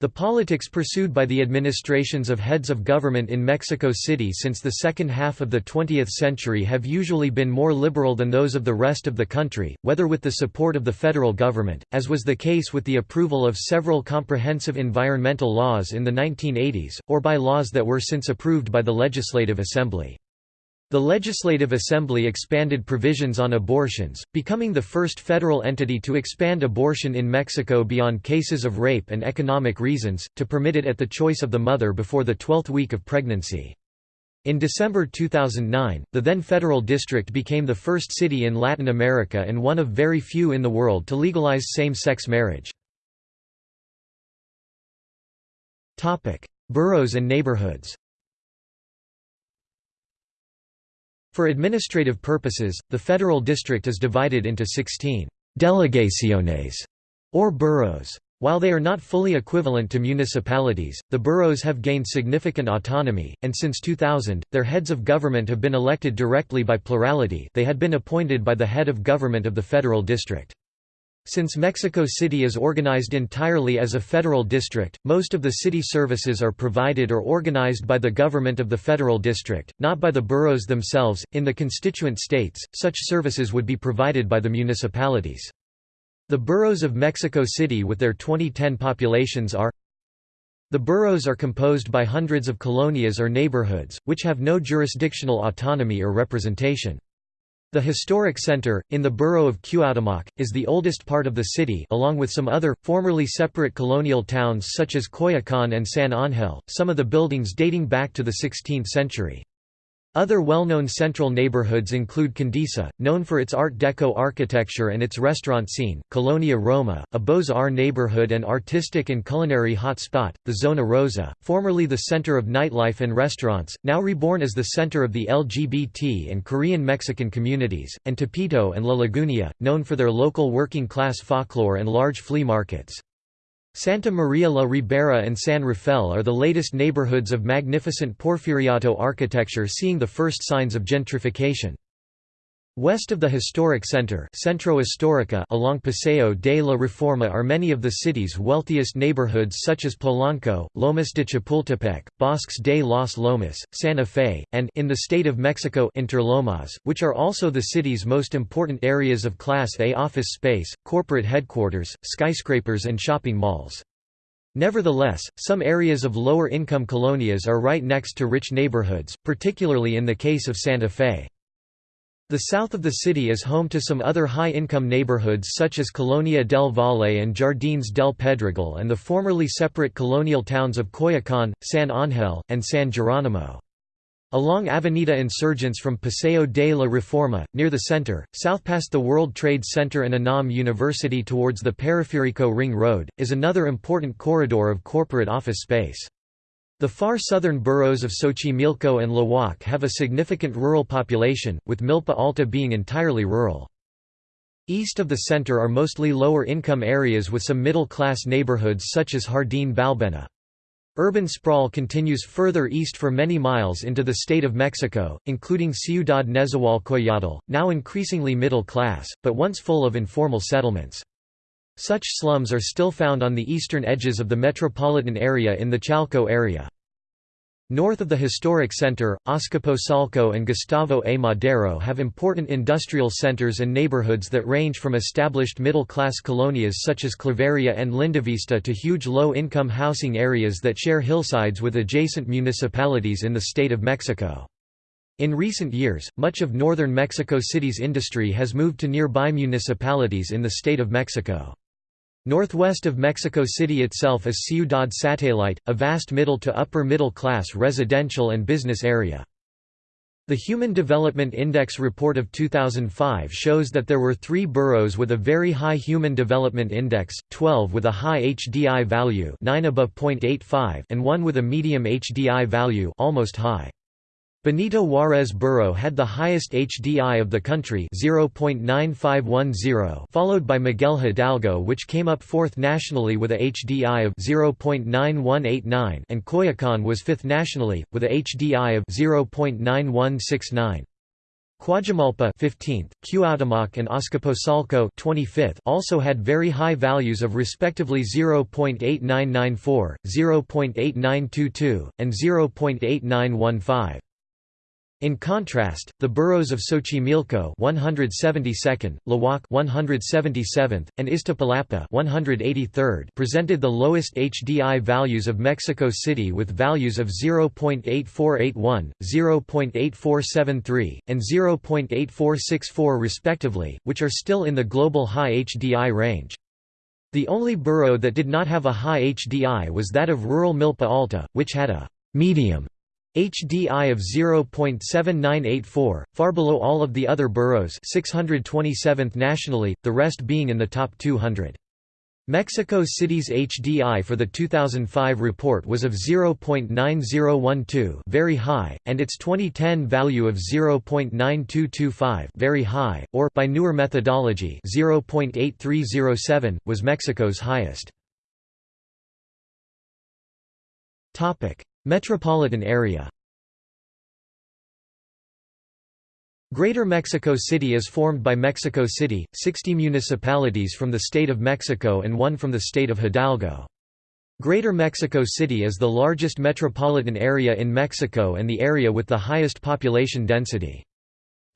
the politics pursued by the administrations of heads of government in Mexico City since the second half of the 20th century have usually been more liberal than those of the rest of the country, whether with the support of the federal government, as was the case with the approval of several comprehensive environmental laws in the 1980s, or by laws that were since approved by the Legislative Assembly. The Legislative Assembly expanded provisions on abortions, becoming the first federal entity to expand abortion in Mexico beyond cases of rape and economic reasons, to permit it at the choice of the mother before the 12th week of pregnancy. In December 2009, the then federal district became the first city in Latin America and one of very few in the world to legalize same-sex marriage. Boroughs and neighborhoods For administrative purposes, the federal district is divided into 16 «delegaciones» or boroughs. While they are not fully equivalent to municipalities, the boroughs have gained significant autonomy, and since 2000, their heads of government have been elected directly by plurality they had been appointed by the head of government of the federal district. Since Mexico City is organized entirely as a federal district, most of the city services are provided or organized by the government of the federal district, not by the boroughs themselves. In the constituent states, such services would be provided by the municipalities. The boroughs of Mexico City with their 2010 populations are The boroughs are composed by hundreds of colonias or neighborhoods, which have no jurisdictional autonomy or representation. The historic center, in the borough of Cuauhtémoc, is the oldest part of the city along with some other, formerly separate colonial towns such as Coyoacán and San Ángel, some of the buildings dating back to the 16th century. Other well-known central neighborhoods include Condesa, known for its Art Deco architecture and its restaurant scene, Colonia Roma, a Beaux-Arts neighborhood and artistic and culinary hotspot, the Zona Rosa, formerly the center of nightlife and restaurants, now reborn as the center of the LGBT and Korean-Mexican communities, and Tepito and La Lagunilla, known for their local working-class folklore and large flea markets. Santa Maria la Ribera and San Rafael are the latest neighborhoods of magnificent Porfiriato architecture seeing the first signs of gentrification. West of the historic center Centro Histórica along Paseo de la Reforma are many of the city's wealthiest neighborhoods such as Polanco, Lomas de Chapultepec, Bosques de los Lomas, Santa Fe, and in the state of Mexico Interlomas, which are also the city's most important areas of Class A office space, corporate headquarters, skyscrapers and shopping malls. Nevertheless, some areas of lower-income colonias are right next to rich neighborhoods, particularly in the case of Santa Fe. The south of the city is home to some other high-income neighborhoods such as Colonia del Valle and Jardines del Pedregal and the formerly separate colonial towns of Coyoacán, San Ángel, and San Jerónimo. Along Avenida Insurgents from Paseo de la Reforma, near the center, south past the World Trade Center and UNAM University towards the Periférico Ring Road, is another important corridor of corporate office space. The far southern boroughs of Xochimilco and Tláhuac have a significant rural population, with Milpa Alta being entirely rural. East of the center are mostly lower-income areas with some middle-class neighborhoods such as Jardín Balbuena. Urban sprawl continues further east for many miles into the state of Mexico, including Ciudad Nezahualcóyotl, now increasingly middle class, but once full of informal settlements. Such slums are still found on the eastern edges of the metropolitan area in the Chalco area. North of the historic center, Azcapotzalco and Gustavo A. Madero have important industrial centers and neighborhoods that range from established middle-class colonias such as Claveria and Lindavista to huge low-income housing areas that share hillsides with adjacent municipalities in the state of Mexico. In recent years, much of northern Mexico City's industry has moved to nearby municipalities in the state of Mexico. Northwest of Mexico City itself is Ciudad Satélite, a vast middle to upper middle class residential and business area. The Human Development Index report of 2005 shows that there were three boroughs with a very high Human Development Index, 12 with a high HDI value 9 above .85 and one with a medium HDI value almost high. Benito Juárez Borough had the highest HDI of the country 0.9510 followed by Miguel Hidalgo which came up fourth nationally with a HDI of 0.9189 and Coyoacán was fifth nationally, with a HDI of 0.9169. Cuajimalpa 15th, Cuauhtémoc and Azcapotzalco 25th also had very high values of respectively 0.8994, 0.8922, and 0.8915. In contrast, the boroughs of Xochimilco 172nd, Tláhuac 177th, and Iztapalapa 183rd presented the lowest HDI values of Mexico City with values of 0.8481, 0.8473, and 0.8464 respectively, which are still in the global high HDI range. The only borough that did not have a high HDI was that of rural Milpa Alta, which had a medium HDI of 0.7984, far below all of the other boroughs 627th nationally, the rest being in the top 200. Mexico City's HDI for the 2005 report was of 0.9012 very high, and its 2010 value of 0.9225 very high, or by newer methodology 0.8307, was Mexico's highest. Metropolitan area Greater Mexico City is formed by Mexico City, 60 municipalities from the state of Mexico and one from the state of Hidalgo. Greater Mexico City is the largest metropolitan area in Mexico and the area with the highest population density.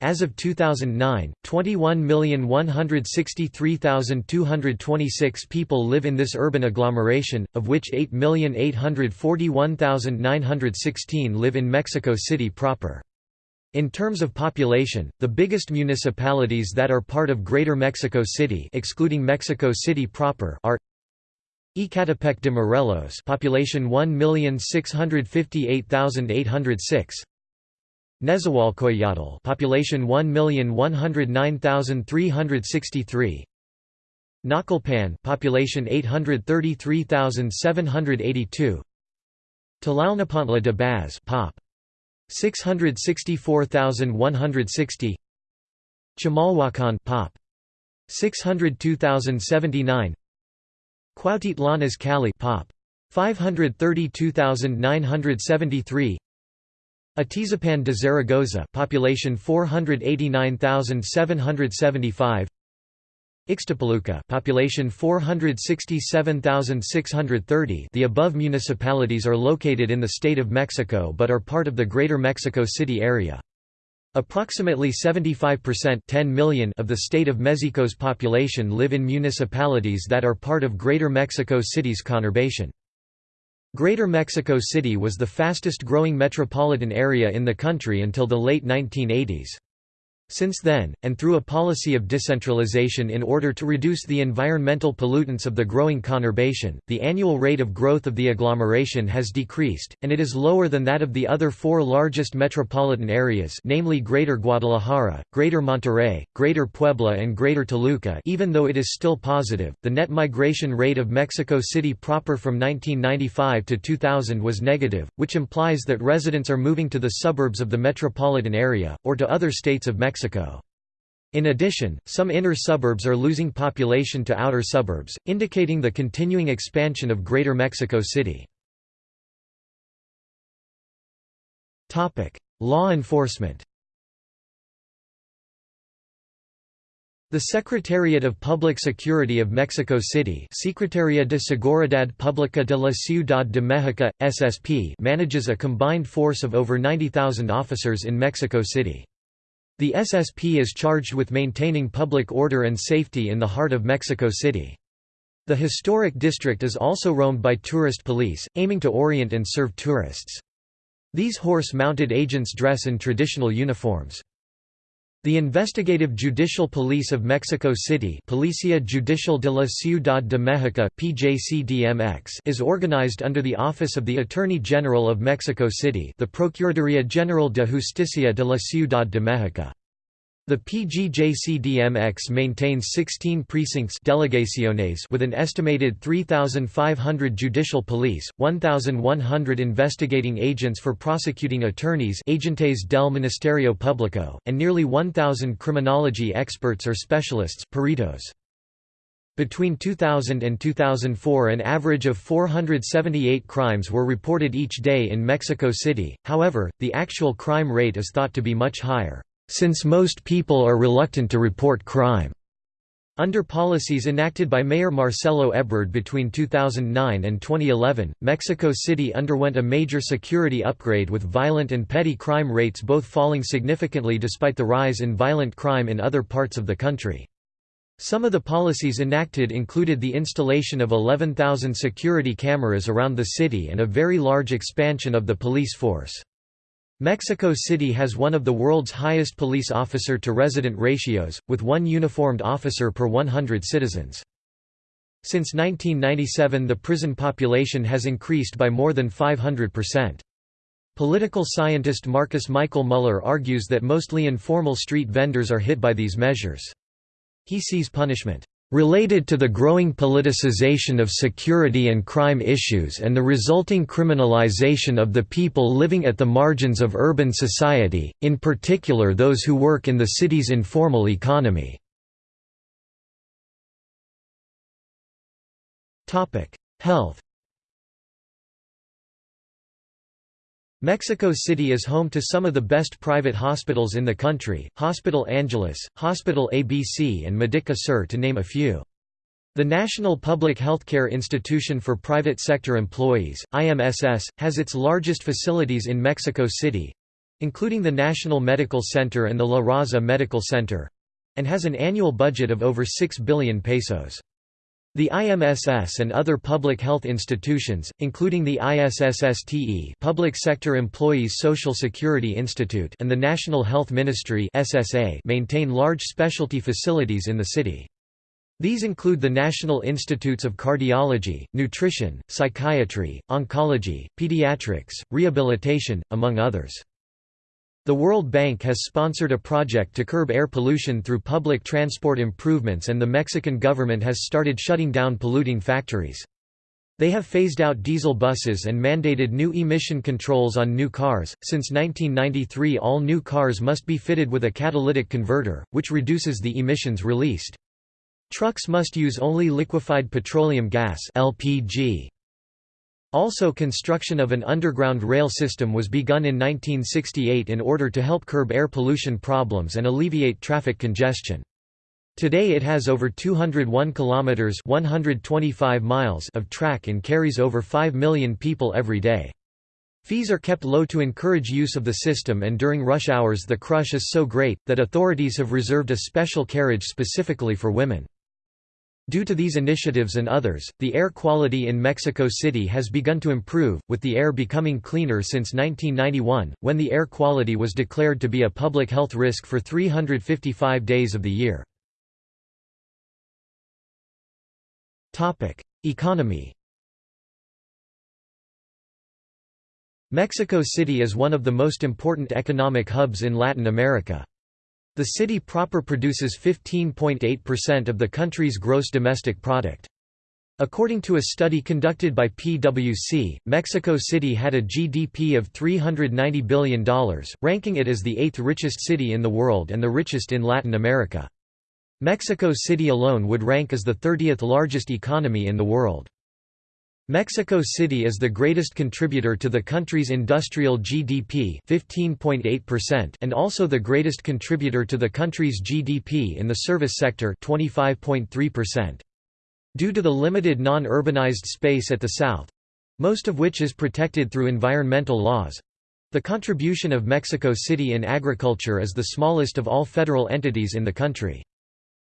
As of 2009, 21,163,226 people live in this urban agglomeration, of which 8,841,916 live in Mexico City proper. In terms of population, the biggest municipalities that are part of Greater Mexico City excluding Mexico City proper are Ecatepec de Morelos population 1,658,806 Nezahualcóyotl population 1,109,363 Naucalpan population 833,782 Tlalnepantla de Baz pop. 664,160 Chimalhuacan pop. 602,079 Cuautitlán Izcalli Pop. 532,973 Atizapan de Zaragoza population 489,775 Ixtapaluca population 467,630 The above municipalities are located in the state of Mexico but are part of the Greater Mexico City area. Approximately 75% 10 million of the state of Mexico's population live in municipalities that are part of Greater Mexico City's conurbation. Greater Mexico City was the fastest growing metropolitan area in the country until the late 1980s. Since then, and through a policy of decentralization in order to reduce the environmental pollutants of the growing conurbation, the annual rate of growth of the agglomeration has decreased, and it is lower than that of the other four largest metropolitan areas namely Greater Guadalajara, Greater Monterrey, Greater Puebla and Greater Toluca. Even though it is still positive, the net migration rate of Mexico City proper from 1995 to 2000 was negative, which implies that residents are moving to the suburbs of the metropolitan area, or to other states of Mexico Mexico. In addition, some inner suburbs are losing population to outer suburbs, indicating the continuing expansion of Greater Mexico City. Law enforcement The Secretariat of Public Security of Mexico City Secretaría de Seguridad Pública de la Ciudad de México, SSP manages a combined force of over 90,000 officers in Mexico City. The SSP is charged with maintaining public order and safety in the heart of Mexico City. The historic district is also roamed by tourist police, aiming to orient and serve tourists. These horse-mounted agents dress in traditional uniforms. The Investigative Judicial Police of Mexico City Policia Judicial de la Ciudad de México PJCDMX is organized under the Office of the Attorney General of Mexico City the Procuraduría General de Justicia de la Ciudad de México. The PGJCDMX maintains 16 precincts delegaciones with an estimated 3,500 judicial police, 1,100 investigating agents for prosecuting attorneys agentes del Ministerio Público, and nearly 1,000 criminology experts or specialists peritos. Between 2000 and 2004 an average of 478 crimes were reported each day in Mexico City, however, the actual crime rate is thought to be much higher since most people are reluctant to report crime. Under policies enacted by Mayor Marcelo Ebrard between 2009 and 2011, Mexico City underwent a major security upgrade with violent and petty crime rates both falling significantly despite the rise in violent crime in other parts of the country. Some of the policies enacted included the installation of 11,000 security cameras around the city and a very large expansion of the police force. Mexico City has one of the world's highest police officer-to-resident ratios, with one uniformed officer per 100 citizens. Since 1997 the prison population has increased by more than 500%. Political scientist Markus Michael Müller argues that mostly informal street vendors are hit by these measures. He sees punishment related to the growing politicization of security and crime issues and the resulting criminalization of the people living at the margins of urban society, in particular those who work in the city's informal economy. Health Mexico City is home to some of the best private hospitals in the country, Hospital Angeles, Hospital ABC and Medica Sur to name a few. The National Public Healthcare Institution for Private Sector Employees, IMSS, has its largest facilities in Mexico City—including the National Medical Center and the La Raza Medical Center—and has an annual budget of over 6 billion pesos. The IMSS and other public health institutions, including the ISSSTE Public Sector Employees Social Security Institute and the National Health Ministry SSA maintain large specialty facilities in the city. These include the National Institutes of Cardiology, Nutrition, Psychiatry, Oncology, Pediatrics, Rehabilitation, among others. The World Bank has sponsored a project to curb air pollution through public transport improvements and the Mexican government has started shutting down polluting factories. They have phased out diesel buses and mandated new emission controls on new cars. Since 1993, all new cars must be fitted with a catalytic converter, which reduces the emissions released. Trucks must use only liquefied petroleum gas LPG. Also construction of an underground rail system was begun in 1968 in order to help curb air pollution problems and alleviate traffic congestion. Today it has over 201 kilometers 125 miles of track and carries over 5 million people every day. Fees are kept low to encourage use of the system and during rush hours the crush is so great, that authorities have reserved a special carriage specifically for women. Due to these initiatives and others, the air quality in Mexico City has begun to improve, with the air becoming cleaner since 1991, when the air quality was declared to be a public health risk for 355 days of the year. Economy Mexico City is one of the most important economic hubs in Latin America. The city proper produces 15.8% of the country's gross domestic product. According to a study conducted by PwC, Mexico City had a GDP of $390 billion, ranking it as the eighth richest city in the world and the richest in Latin America. Mexico City alone would rank as the 30th largest economy in the world. Mexico City is the greatest contributor to the country's industrial GDP 15.8% and also the greatest contributor to the country's GDP in the service sector 25.3%. Due to the limited non-urbanized space at the south—most of which is protected through environmental laws—the contribution of Mexico City in agriculture is the smallest of all federal entities in the country.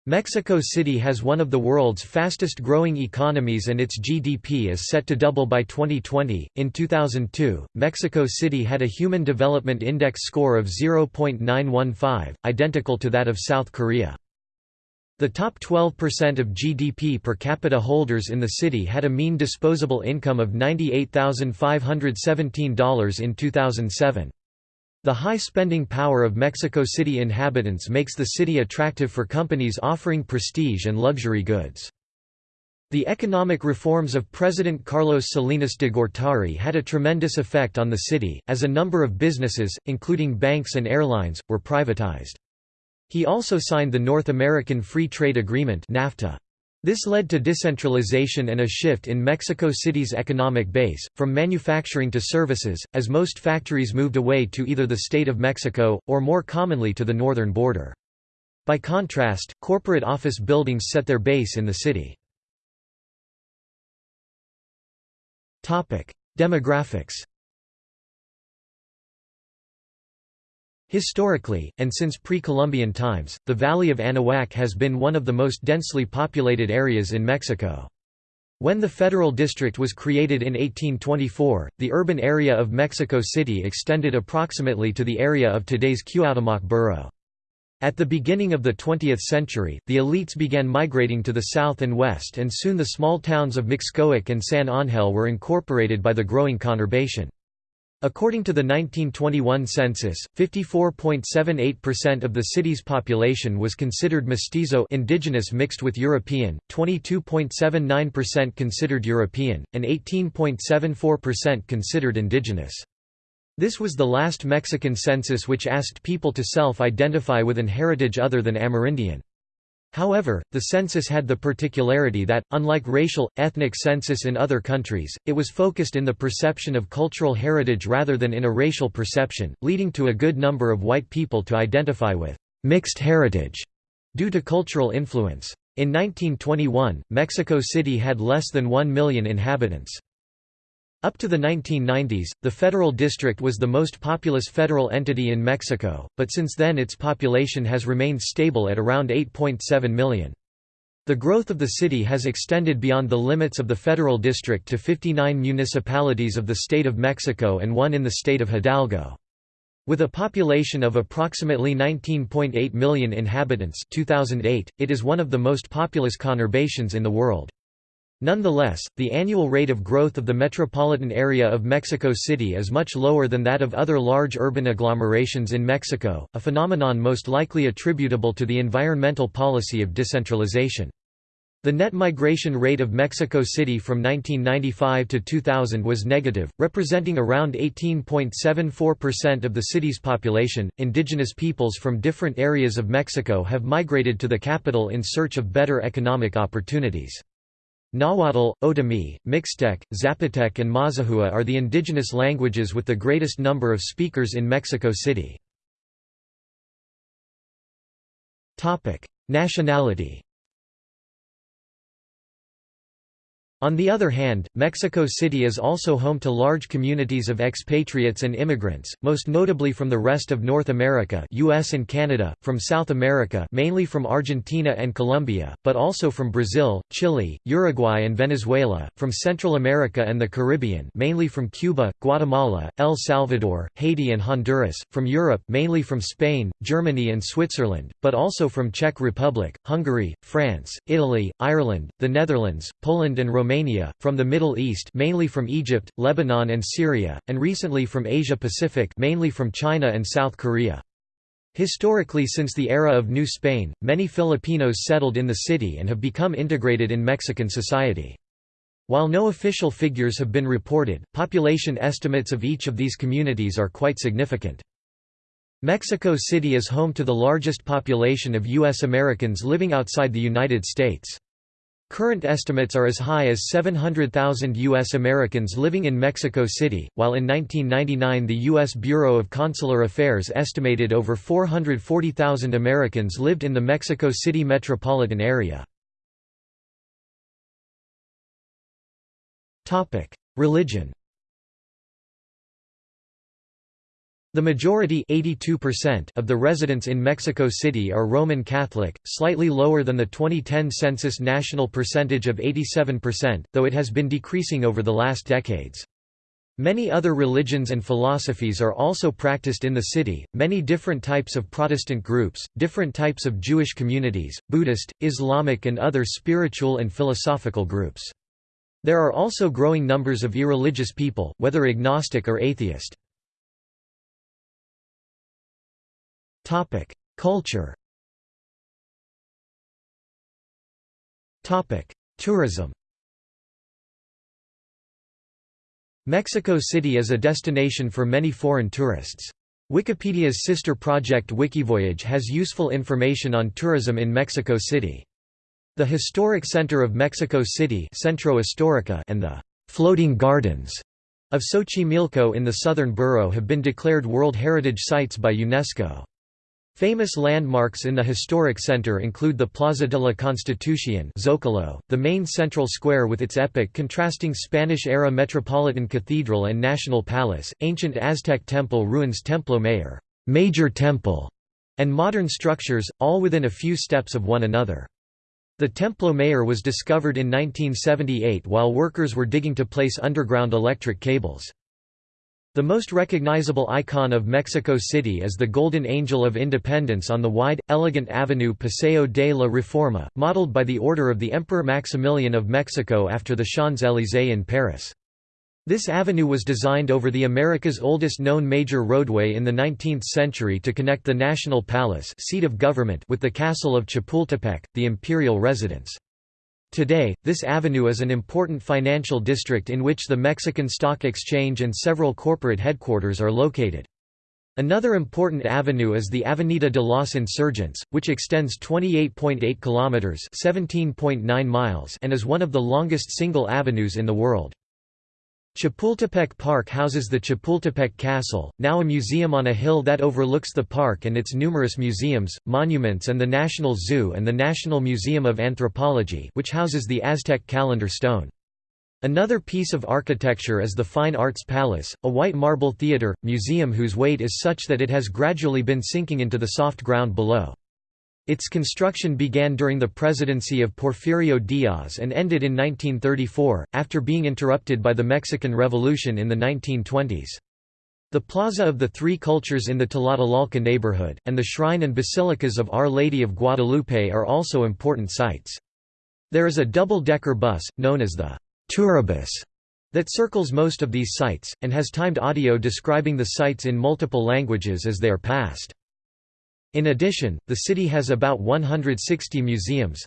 Mexico City has one of the world's fastest growing economies and its GDP is set to double by 2020. In 2002, Mexico City had a Human Development Index score of 0.915, identical to that of South Korea. The top 12% of GDP per capita holders in the city had a mean disposable income of $98,517 in 2007. The high spending power of Mexico City inhabitants makes the city attractive for companies offering prestige and luxury goods. The economic reforms of President Carlos Salinas de Gortari had a tremendous effect on the city, as a number of businesses, including banks and airlines, were privatized. He also signed the North American Free Trade Agreement NAFTA. This led to decentralization and a shift in Mexico City's economic base, from manufacturing to services, as most factories moved away to either the state of Mexico, or more commonly to the northern border. By contrast, corporate office buildings set their base in the city. Demographics Historically, and since pre-Columbian times, the Valley of Anahuac has been one of the most densely populated areas in Mexico. When the federal district was created in 1824, the urban area of Mexico City extended approximately to the area of today's Cuauhtémoc borough. At the beginning of the 20th century, the elites began migrating to the south and west and soon the small towns of Mixcoac and San Ángel were incorporated by the growing conurbation. According to the 1921 census, 54.78% of the city's population was considered mestizo indigenous mixed with European, 22.79% considered European, and 18.74% considered indigenous. This was the last Mexican census which asked people to self-identify with an heritage other than Amerindian. However, the census had the particularity that, unlike racial, ethnic census in other countries, it was focused in the perception of cultural heritage rather than in a racial perception, leading to a good number of white people to identify with mixed heritage due to cultural influence. In 1921, Mexico City had less than 1 million inhabitants. Up to the 1990s, the federal district was the most populous federal entity in Mexico, but since then its population has remained stable at around 8.7 million. The growth of the city has extended beyond the limits of the federal district to 59 municipalities of the state of Mexico and one in the state of Hidalgo. With a population of approximately 19.8 million inhabitants 2008, it is one of the most populous conurbations in the world. Nonetheless, the annual rate of growth of the metropolitan area of Mexico City is much lower than that of other large urban agglomerations in Mexico, a phenomenon most likely attributable to the environmental policy of decentralization. The net migration rate of Mexico City from 1995 to 2000 was negative, representing around 18.74% of the city's population. Indigenous peoples from different areas of Mexico have migrated to the capital in search of better economic opportunities. Nahuatl, Otomi, Mixtec, Zapotec and Mazahua are the indigenous languages with the greatest number of speakers in Mexico City. Nationality On the other hand, Mexico City is also home to large communities of expatriates and immigrants, most notably from the rest of North America US and Canada, from South America mainly from Argentina and Colombia, but also from Brazil, Chile, Uruguay and Venezuela, from Central America and the Caribbean mainly from Cuba, Guatemala, El Salvador, Haiti and Honduras, from Europe mainly from Spain, Germany and Switzerland, but also from Czech Republic, Hungary, France, Italy, Ireland, the Netherlands, Poland and Romania Romania, from the Middle East mainly from Egypt, Lebanon and Syria, and recently from Asia Pacific mainly from China and South Korea. Historically since the era of New Spain, many Filipinos settled in the city and have become integrated in Mexican society. While no official figures have been reported, population estimates of each of these communities are quite significant. Mexico City is home to the largest population of U.S. Americans living outside the United States. Current estimates are as high as 700,000 U.S. Americans living in Mexico City, while in 1999 the U.S. Bureau of Consular Affairs estimated over 440,000 Americans lived in the Mexico City metropolitan area. Religion The majority of the residents in Mexico City are Roman Catholic, slightly lower than the 2010 census national percentage of 87%, though it has been decreasing over the last decades. Many other religions and philosophies are also practiced in the city, many different types of Protestant groups, different types of Jewish communities, Buddhist, Islamic and other spiritual and philosophical groups. There are also growing numbers of irreligious people, whether agnostic or atheist. Topic: Culture. Topic: Tourism. Mexico City is a destination for many foreign tourists. Wikipedia's sister project Wikivoyage has useful information on tourism in Mexico City. The Historic Center of Mexico City Centro Histórica and the «floating gardens» of Xochimilco in the southern borough have been declared World Heritage Sites by UNESCO. Famous landmarks in the historic center include the Plaza de la Constitución Zócalo, the main central square with its epic contrasting Spanish-era Metropolitan Cathedral and National Palace, ancient Aztec temple ruins Templo Mayor Major Temple", and modern structures, all within a few steps of one another. The Templo Mayor was discovered in 1978 while workers were digging to place underground electric cables. The most recognizable icon of Mexico City is the Golden Angel of Independence on the wide, elegant avenue Paseo de la Reforma, modeled by the order of the Emperor Maximilian of Mexico after the Champs-Élysées in Paris. This avenue was designed over the America's oldest known major roadway in the 19th century to connect the National Palace seat of government with the castle of Chapultepec, the imperial residence. Today, this avenue is an important financial district in which the Mexican Stock Exchange and several corporate headquarters are located. Another important avenue is the Avenida de los Insurgentes, which extends 28.8 kilometers, 17.9 miles, and is one of the longest single avenues in the world. Chapultepec Park houses the Chapultepec Castle, now a museum on a hill that overlooks the park and its numerous museums, monuments and the National Zoo and the National Museum of Anthropology which houses the Aztec calendar stone. Another piece of architecture is the Fine Arts Palace, a white marble theatre, museum whose weight is such that it has gradually been sinking into the soft ground below. Its construction began during the presidency of Porfirio Diaz and ended in 1934, after being interrupted by the Mexican Revolution in the 1920s. The Plaza of the Three Cultures in the Tlatelolco neighborhood, and the shrine and basilicas of Our Lady of Guadalupe are also important sites. There is a double-decker bus, known as the Turibus, that circles most of these sites, and has timed audio describing the sites in multiple languages as they are passed. In addition, the city has about 160 museums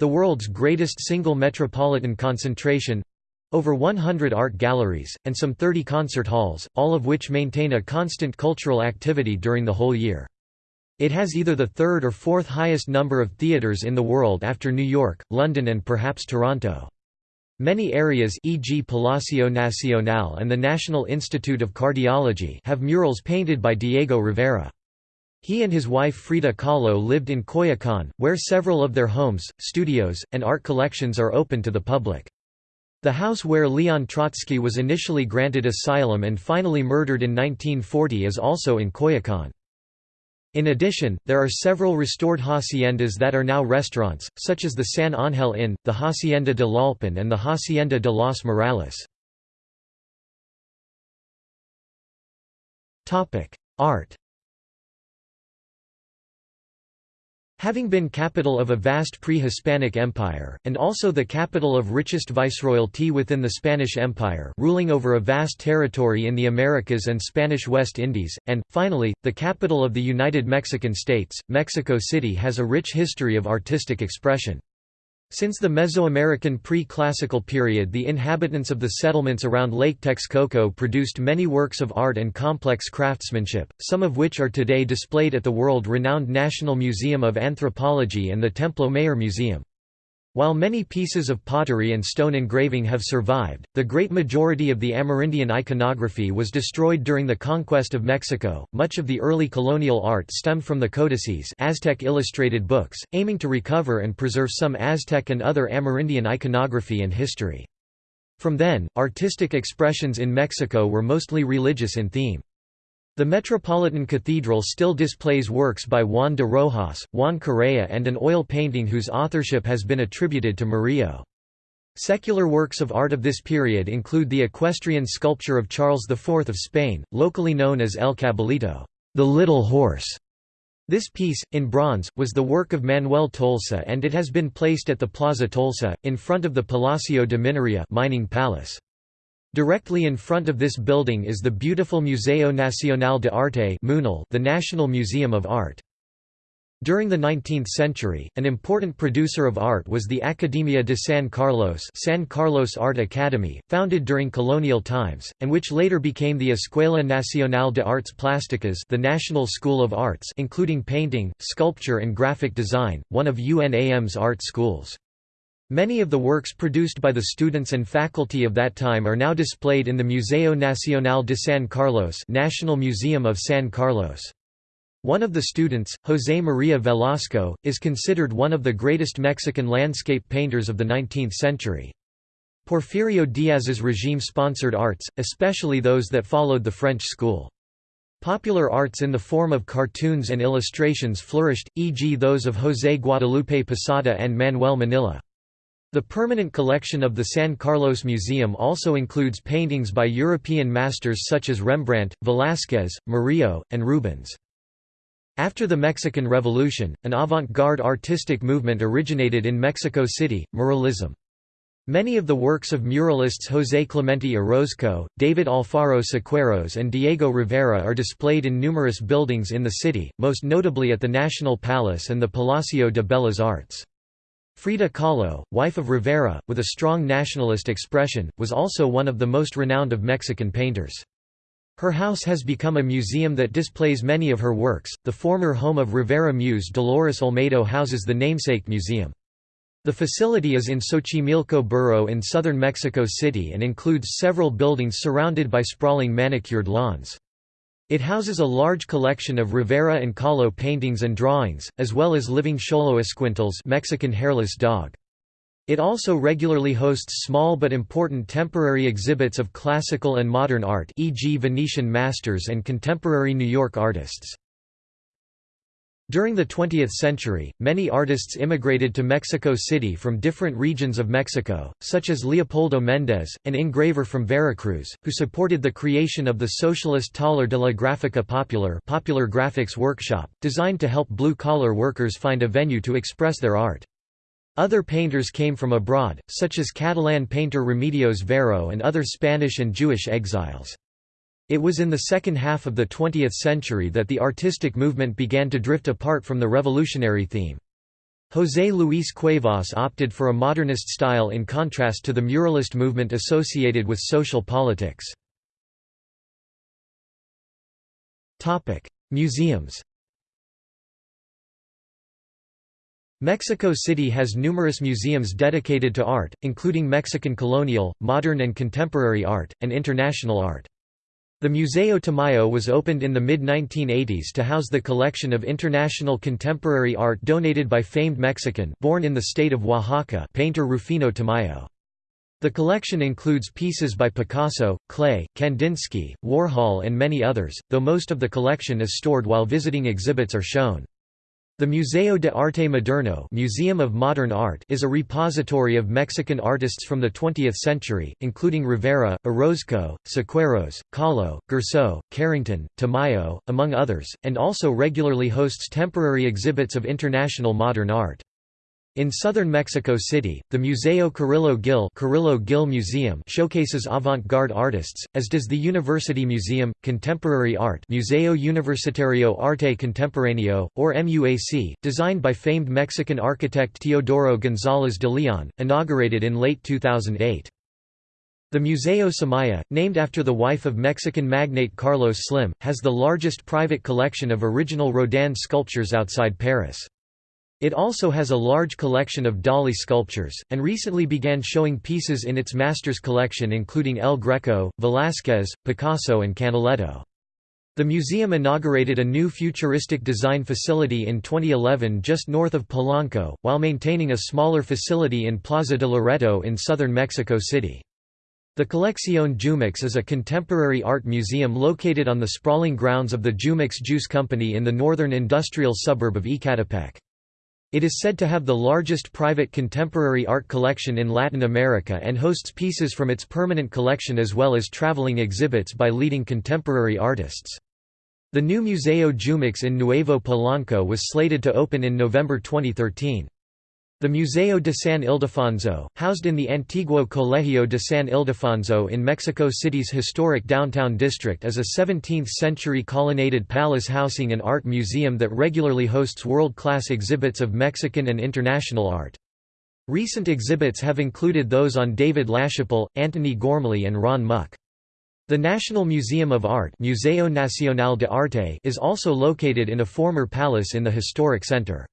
The world's greatest single metropolitan concentration over 100 art galleries, and some 30 concert halls, all of which maintain a constant cultural activity during the whole year. It has either the third or fourth highest number of theaters in the world after New York, London and perhaps Toronto. Many areas e.g. Palacio Nacional and the National Institute of Cardiology have murals painted by Diego Rivera. He and his wife Frida Kahlo lived in Coyoacan, where several of their homes, studios, and art collections are open to the public. The house where Leon Trotsky was initially granted asylum and finally murdered in 1940 is also in Coyoacan. In addition, there are several restored haciendas that are now restaurants, such as the San Ángel Inn, the Hacienda de Tlalpan and the Hacienda de los Morales. Art Having been capital of a vast pre-Hispanic empire, and also the capital of richest viceroyalty within the Spanish Empire ruling over a vast territory in the Americas and Spanish West Indies, and, finally, the capital of the United Mexican States, Mexico City has a rich history of artistic expression. Since the Mesoamerican pre-classical period the inhabitants of the settlements around Lake Texcoco produced many works of art and complex craftsmanship, some of which are today displayed at the world-renowned National Museum of Anthropology and the Templo Mayor Museum. While many pieces of pottery and stone engraving have survived, the great majority of the Amerindian iconography was destroyed during the conquest of Mexico. Much of the early colonial art stemmed from the codices, Aztec illustrated books, aiming to recover and preserve some Aztec and other Amerindian iconography and history. From then, artistic expressions in Mexico were mostly religious in theme. The Metropolitan Cathedral still displays works by Juan de Rojas, Juan Correa and an oil painting whose authorship has been attributed to Murillo. Secular works of art of this period include the equestrian sculpture of Charles IV of Spain, locally known as El Caballito the Little Horse". This piece, in bronze, was the work of Manuel Tolsa and it has been placed at the Plaza Tolsa, in front of the Palacio de Minería mining palace. Directly in front of this building is the beautiful Museo Nacional de Arte the National Museum of Art. During the 19th century, an important producer of art was the Academia de San Carlos San Carlos Art Academy, founded during colonial times, and which later became the Escuela Nacional de Artes Plásticas the National School of Arts including painting, sculpture and graphic design, one of UNAM's art schools. Many of the works produced by the students and faculty of that time are now displayed in the Museo Nacional de San Carlos National Museum of San Carlos. One of the students, José María Velasco, is considered one of the greatest Mexican landscape painters of the 19th century. Porfirio Díaz's regime sponsored arts, especially those that followed the French school. Popular arts in the form of cartoons and illustrations flourished, e.g. those of José Guadalupe Posada and Manuel Manilla. The permanent collection of the San Carlos Museum also includes paintings by European masters such as Rembrandt, Velázquez, Murillo, and Rubens. After the Mexican Revolution, an avant-garde artistic movement originated in Mexico City, muralism. Many of the works of muralists José Clemente Orozco, David Alfaro Siqueiros and Diego Rivera are displayed in numerous buildings in the city, most notably at the National Palace and the Palacio de Bellas Artes. Frida Kahlo, wife of Rivera, with a strong nationalist expression, was also one of the most renowned of Mexican painters. Her house has become a museum that displays many of her works. The former home of Rivera muse Dolores Olmedo houses the namesake museum. The facility is in Xochimilco borough in southern Mexico City and includes several buildings surrounded by sprawling manicured lawns. It houses a large collection of Rivera and Kahlo paintings and drawings, as well as living Xoloitzcuintles Mexican hairless dog. It also regularly hosts small but important temporary exhibits of classical and modern art e.g. Venetian masters and contemporary New York artists. During the 20th century, many artists immigrated to Mexico City from different regions of Mexico, such as Leopoldo Méndez, an engraver from Veracruz, who supported the creation of the socialist Taller de la Gráfica Popular popular graphics workshop, designed to help blue-collar workers find a venue to express their art. Other painters came from abroad, such as Catalan painter Remedios Varo and other Spanish and Jewish exiles. It was in the second half of the 20th century that the artistic movement began to drift apart from the revolutionary theme. José Luis Cuevas opted for a modernist style in contrast to the muralist movement associated with social politics. Museums Mexico City has numerous museums dedicated to art, including Mexican colonial, modern and contemporary art, and international art. The Museo Tamayo was opened in the mid-1980s to house the collection of international contemporary art donated by famed Mexican born in the state of Oaxaca painter Rufino Tamayo. The collection includes pieces by Picasso, Klee, Kandinsky, Warhol and many others, though most of the collection is stored while visiting exhibits are shown. The Museo de Arte Moderno Museum of Modern Art is a repository of Mexican artists from the 20th century, including Rivera, Orozco, Siqueiros, Kahlo, Gerzso, Carrington, Tamayo, among others, and also regularly hosts temporary exhibits of international modern art. In southern Mexico City, the Museo Carrillo Gil, Carrillo Gil Museum showcases avant-garde artists, as does the University Museum, Contemporary Art Museo Universitario Arte Contemporáneo, or MUAC, designed by famed Mexican architect Teodoro González de Leon, inaugurated in late 2008. The Museo Soumaya, named after the wife of Mexican magnate Carlos Slim, has the largest private collection of original Rodin sculptures outside Paris. It also has a large collection of Dalí sculptures, and recently began showing pieces in its master's collection including El Greco, Velázquez, Picasso and Canaletto. The museum inaugurated a new futuristic design facility in 2011 just north of Polanco, while maintaining a smaller facility in Plaza de Loreto in southern Mexico City. The Colección Jumex is a contemporary art museum located on the sprawling grounds of the Jumex Juice Company in the northern industrial suburb of Ecatepec. It is said to have the largest private contemporary art collection in Latin America and hosts pieces from its permanent collection as well as traveling exhibits by leading contemporary artists. The new Museo Jumex in Nuevo Polanco was slated to open in November 2013. The Museo de San Ildefonso, housed in the Antiguo Colegio de San Ildefonso in Mexico City's historic downtown district is a 17th-century colonnaded palace housing and art museum that regularly hosts world-class exhibits of Mexican and international art. Recent exhibits have included those on David LaChapelle, Antony Gormley and Ron Mueck. The National Museum of Art Museo Nacional de Arte is also located in a former palace in the historic center.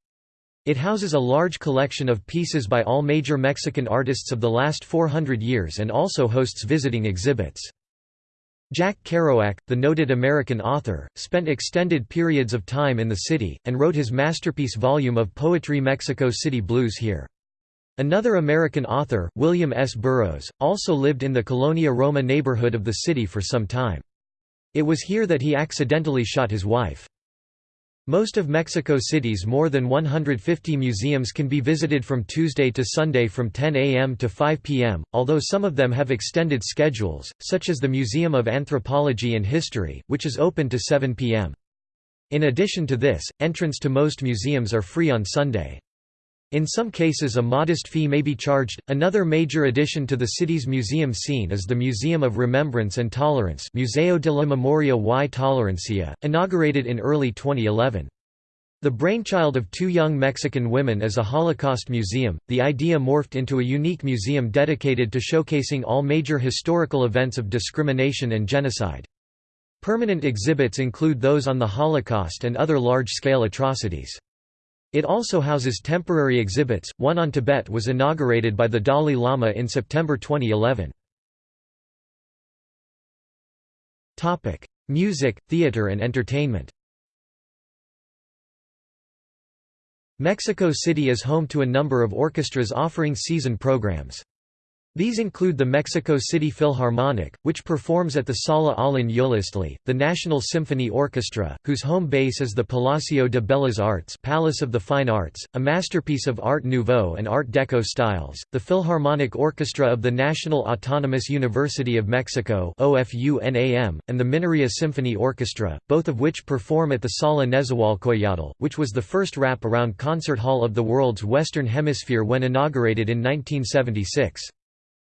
It houses a large collection of pieces by all major Mexican artists of the last 400 years and also hosts visiting exhibits. Jack Kerouac, the noted American author, spent extended periods of time in the city, and wrote his masterpiece volume of poetry Mexico City Blues here. Another American author, William S. Burroughs, also lived in the Colonia Roma neighborhood of the city for some time. It was here that he accidentally shot his wife. Most of Mexico City's more than 150 museums can be visited from Tuesday to Sunday from 10 a.m. to 5 p.m., although some of them have extended schedules, such as the Museum of Anthropology and History, which is open to 7 p.m. In addition to this, entrance to most museums are free on Sunday. In some cases a modest fee may be charged. Another major addition to the city's museum scene is the Museum of Remembrance and Tolerance Museo de la Memoria y Tolerancia, inaugurated in early 2011. The brainchild of two young Mexican women is a Holocaust museum, the idea morphed into a unique museum dedicated to showcasing all major historical events of discrimination and genocide. Permanent exhibits include those on the Holocaust and other large-scale atrocities. It also houses temporary exhibits, one on Tibet was inaugurated by the Dalai Lama in September 2011. Topic: Music, theater and entertainment Mexico City is home to a number of orchestras offering season programs. These include the Mexico City Philharmonic, which performs at the Sala Ollin Yoliztli, the National Symphony Orchestra, whose home base is the Palacio de Bellas Artes Palace of the Fine Arts, a masterpiece of Art Nouveau and Art Deco styles, the Philharmonic Orchestra of the National Autonomous University of Mexico and the Minería Symphony Orchestra, both of which perform at the Sala Nezahualcoyotl, which was the first wrap-around concert hall of the world's Western Hemisphere when inaugurated in 1976.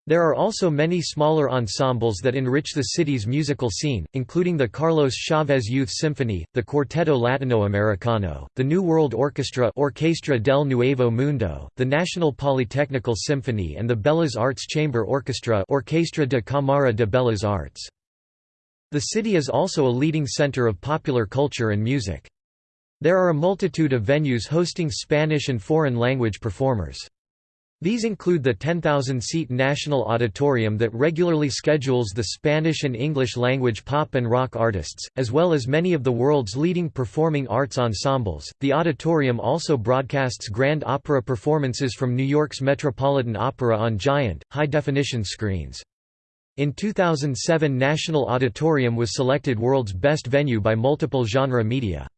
There are also many smaller ensembles that enrich the city's musical scene, including the Carlos Chavez Youth Symphony, the Cuarteto Latinoamericano, the New World Orchestra Orquestra del Nuevo Mundo, the National Polytechnical Symphony and the Bellas Arts Chamber Orchestra Orquestra de Cámara de Bellas Arts. The city is also a leading center of popular culture and music. There are a multitude of venues hosting Spanish and foreign language performers. These include the 10,000-seat National Auditorium that regularly schedules the Spanish and English language pop and rock artists, as well as many of the world's leading performing arts ensembles. The auditorium also broadcasts grand opera performances from New York's Metropolitan Opera on giant, high-definition screens. In 2007 National Auditorium was selected world's best venue by multiple genre media.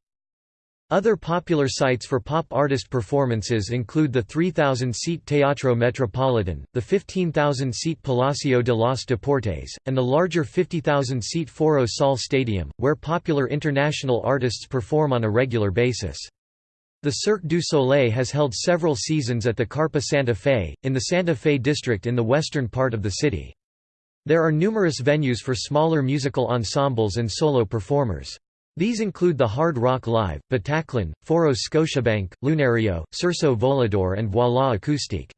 Other popular sites for pop artist performances include the 3,000-seat Teatro Metropolitan, the 15,000-seat Palacio de los Deportes, and the larger 50,000-seat Foro Sol Stadium, where popular international artists perform on a regular basis. The Cirque du Soleil has held several seasons at the Carpa Santa Fe, in the Santa Fe district in the western part of the city. There are numerous venues for smaller musical ensembles and solo performers. These include the Hard Rock Live, Bataclan, Foro Scotiabank, Lunario, Circo Volador and Voila Acoustique.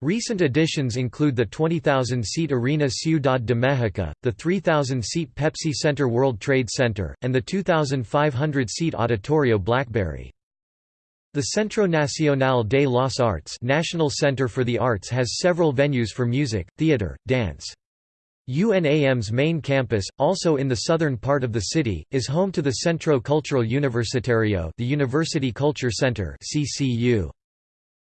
Recent additions include the 20,000-seat Arena Ciudad de México, the 3,000-seat Pepsi Center World Trade Center, and the 2,500-seat Auditorio Blackberry. The Centro Nacional de las Artes National Center for the Arts has several venues for music, theater, dance. UNAM's main campus, also in the southern part of the city, is home to the Centro Cultural Universitario the University Culture Center CCU.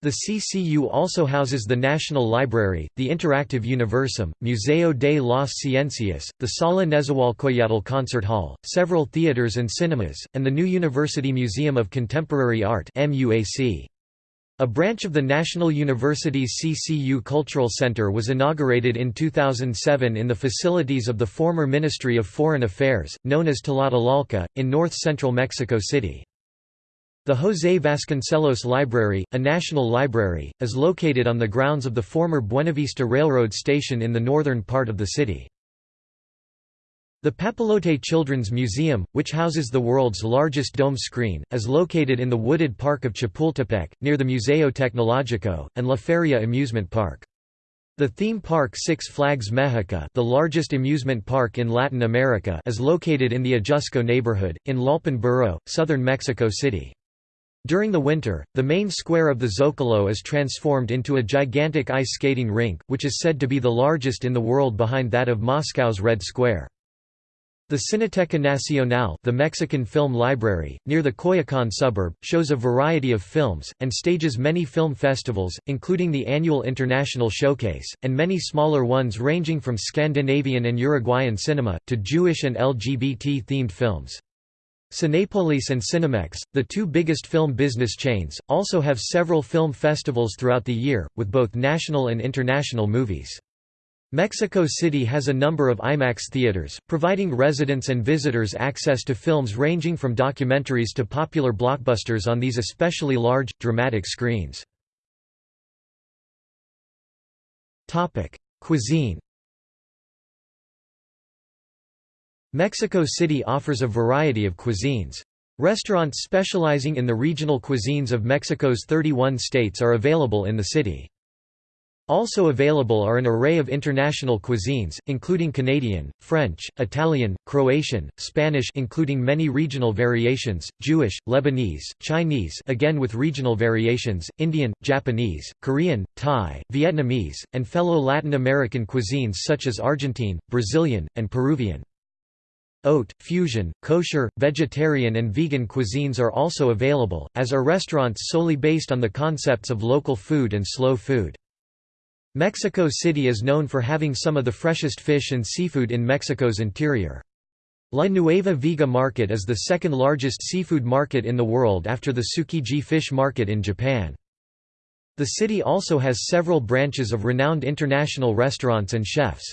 The CCU also houses the National Library, the Interactive Universum, Museo de las Ciencias, the Sala Nezahualcoyotl Concert Hall, several theaters and cinemas, and the new University Museum of Contemporary Art MUAC. A branch of the National University's CCU Cultural Center was inaugurated in 2007 in the facilities of the former Ministry of Foreign Affairs, known as Tlatelolco, in north-central Mexico City. The José Vasconcelos Library, a national library, is located on the grounds of the former Buenavista Railroad Station in the northern part of the city. The Papalote Children's Museum, which houses the world's largest dome screen, is located in the wooded park of Chapultepec, near the Museo Tecnológico, and La Feria amusement park. The theme park Six Flags Mexico the largest amusement park in Latin America is located in the Ajusco neighborhood, in Tlalpan Borough, southern Mexico City. During the winter, the main square of the Zocalo is transformed into a gigantic ice skating rink, which is said to be the largest in the world behind that of Moscow's Red Square. The Cineteca Nacional the Mexican Film Library, near the Coyoacán suburb, shows a variety of films, and stages many film festivals, including the annual International Showcase, and many smaller ones ranging from Scandinavian and Uruguayan cinema, to Jewish and LGBT-themed films. Cinépolis and Cinemex, the two biggest film business chains, also have several film festivals throughout the year, with both national and international movies. Mexico City has a number of IMAX theaters, providing residents and visitors access to films ranging from documentaries to popular blockbusters on these especially large, dramatic screens. Cuisine Mexico City offers a variety of cuisines. Restaurants specializing in the regional cuisines of Mexico's 31 states are available in the city. Also available are an array of international cuisines, including Canadian, French, Italian, Croatian, Spanish including many regional variations, Jewish, Lebanese, Chinese again with regional variations, Indian, Japanese, Korean, Thai, Vietnamese, and fellow Latin American cuisines such as Argentine, Brazilian, and Peruvian. Haute, fusion, kosher, vegetarian and vegan cuisines are also available, as are restaurants solely based on the concepts of local food and slow food. Mexico City is known for having some of the freshest fish and seafood in Mexico's interior. La Nueva Viga Market is the second largest seafood market in the world after the Tsukiji Fish Market in Japan. The city also has several branches of renowned international restaurants and chefs.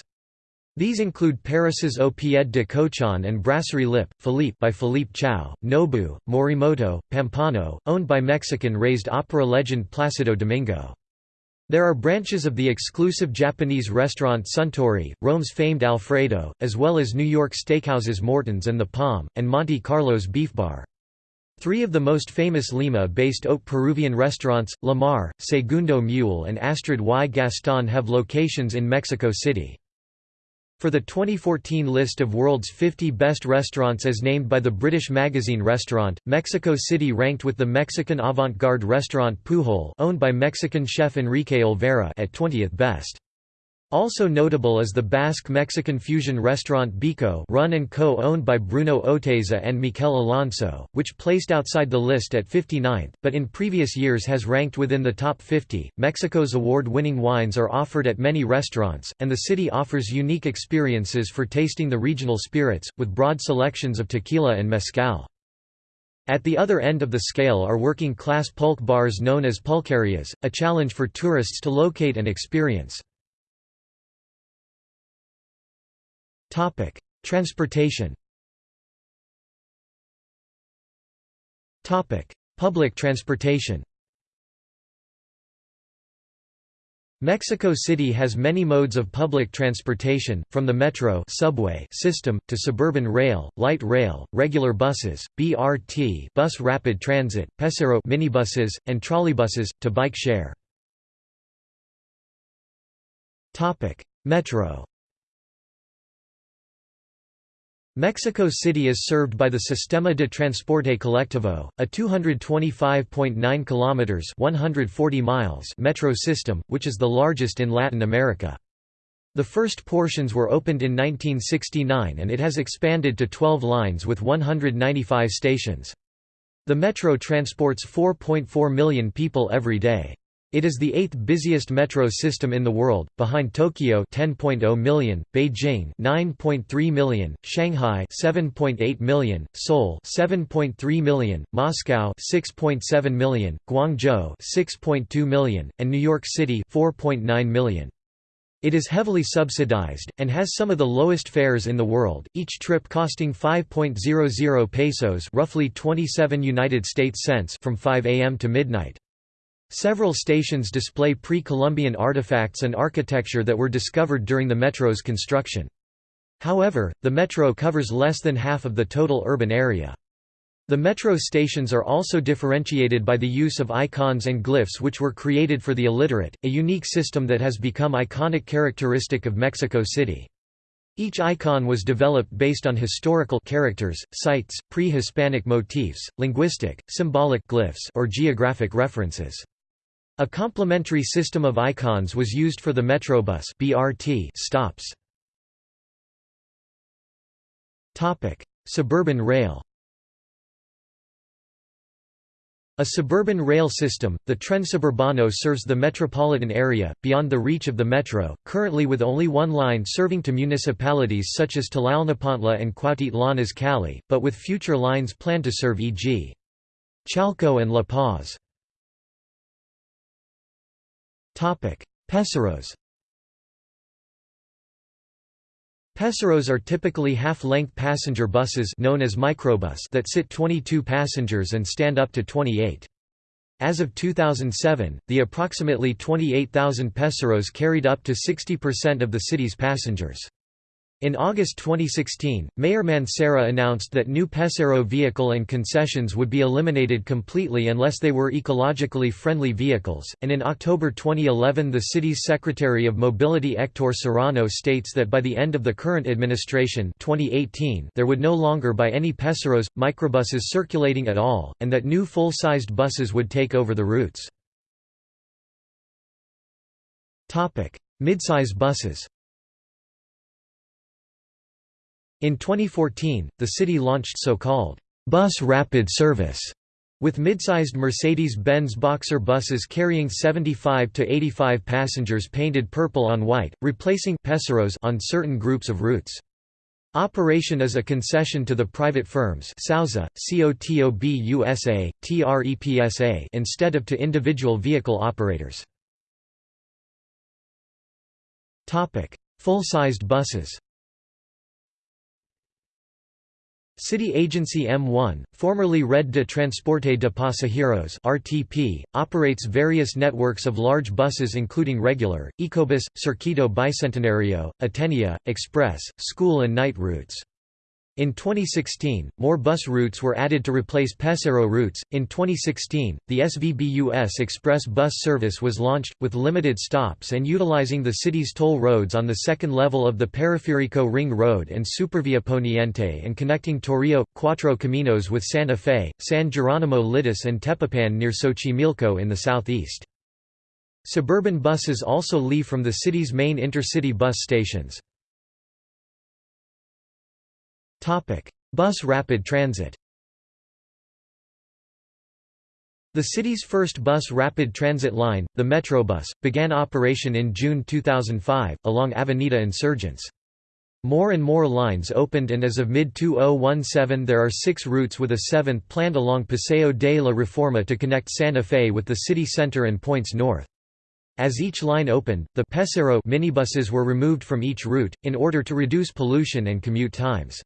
These include Paris's Au Pied de Cochon and Brasserie Lipp, Philippe by Philippe Chow, Nobu, Morimoto, Pampano, owned by Mexican-raised opera legend Placido Domingo. There are branches of the exclusive Japanese restaurant Suntory, Rome's famed Alfredo, as well as New York steakhouses Morton's and The Palm, and Monte Carlo's Beef Bar. Three of the most famous Lima-based haute Peruvian restaurants, Lamar, Segundo Muelle and Astrid y Gaston have locations in Mexico City. For the 2014 list of world's 50 best restaurants as named by the British magazine Restaurant, Mexico City ranked with the Mexican avant-garde restaurant Pujol owned by Mexican chef Enrique Olvera at 20th best. Also notable is the Basque-Mexican fusion restaurant Biko run and co owned by Bruno Oteiza and Mikel Alonso, which placed outside the list at 59th, but in previous years has ranked within the top 50. Mexico's award-winning wines are offered at many restaurants, and the city offers unique experiences for tasting the regional spirits, with broad selections of tequila and mezcal. At the other end of the scale are working-class pulque bars known as pulquerias, a challenge for tourists to locate and experience. Transportation. Public transportation. Mexico City has many modes of public transportation, from the metro subway system, to suburban rail, light rail, regular buses, BRT bus rapid transit, Pesero minibuses, and trolleybuses, to bike share. Metro Mexico City is served by the Sistema de Transporte Colectivo, a 225.9 kilometers (140 miles) metro system, which is the largest in Latin America. The first portions were opened in 1969 and it has expanded to 12 lines with 195 stations. The metro transports 4.4 million people every day. It is the eighth busiest metro system in the world, behind Tokyo 10.0 million, Beijing 9.3 million, Shanghai 7.8 million, Seoul 7.3 million, Moscow 6.7 million, Guangzhou 6.2 million, and New York City 4.9 million. It is heavily subsidized, and has some of the lowest fares in the world, each trip costing 5.00 pesos roughly 27 United States cents from 5 a.m. to midnight. Several stations display pre-Columbian artifacts and architecture that were discovered during the metro's construction. However, the metro covers less than half of the total urban area. The metro stations are also differentiated by the use of icons and glyphs which were created for the illiterate, a unique system that has become iconic characteristic of Mexico City. Each icon was developed based on historical characters, sites, pre-Hispanic motifs, linguistic, symbolic glyphs or geographic references. A complementary system of icons was used for the Metrobus (BRT) stops. Topic: Suburban rail. A suburban rail system, the Tren Suburbano serves the metropolitan area, beyond the reach of the metro, currently with only one line serving to municipalities such as Tlalnepantla and Cuautitlán Izcalli, but with future lines planned to serve e.g. Chalco and La Paz. Peseros Peseros are typically half-length passenger buses known as microbus that sit 22 passengers and stand up to 28. As of 2007, the approximately 28,000 Peseros carried up to 60% of the city's passengers. In August 2016, Mayor Mancera announced that new Pesero vehicle and concessions would be eliminated completely unless they were ecologically friendly vehicles, and in October 2011 the city's Secretary of Mobility Hector Serrano states that by the end of the current administration 2018 there would no longer by any Peseros, microbuses circulating at all, and that new full-sized buses would take over the routes. Midsize buses In 2014, the city launched so-called bus rapid service with mid-sized Mercedes-Benz Boxer buses carrying 75 to 85 passengers painted purple on white, replacing Peseros on certain groups of routes. Operation is a concession to the private firms Sauza, COTOBUSA, TREPSA instead of to individual vehicle operators. Full-sized buses City Agency M1, formerly Red de Transporte de Pasajeros (RTP), operates various networks of large buses including regular, Ecobus, Circuito Bicentenario, Atenea, Express, school and night routes. In 2016, more bus routes were added to replace Pesero routes. In 2016, the SVBUS Express bus service was launched, with limited stops and utilizing the city's toll roads on the second level of the Periférico Ring Road and Supervia Poniente and connecting Toreo, Cuatro Caminos with Santa Fe, San Geronimo Lídice and Tepapan near Xochimilco in the southeast. Suburban buses also leave from the city's main intercity bus stations. Bus rapid transit The city's first bus rapid transit line, the Metrobus, began operation in June 2005, along Avenida Insurgentes. More and more lines opened and as of mid-2017 there are six routes with a seventh planned along Paseo de la Reforma to connect Santa Fe with the city center and points north. As each line opened, the Pesero minibuses were removed from each route, in order to reduce pollution and commute times.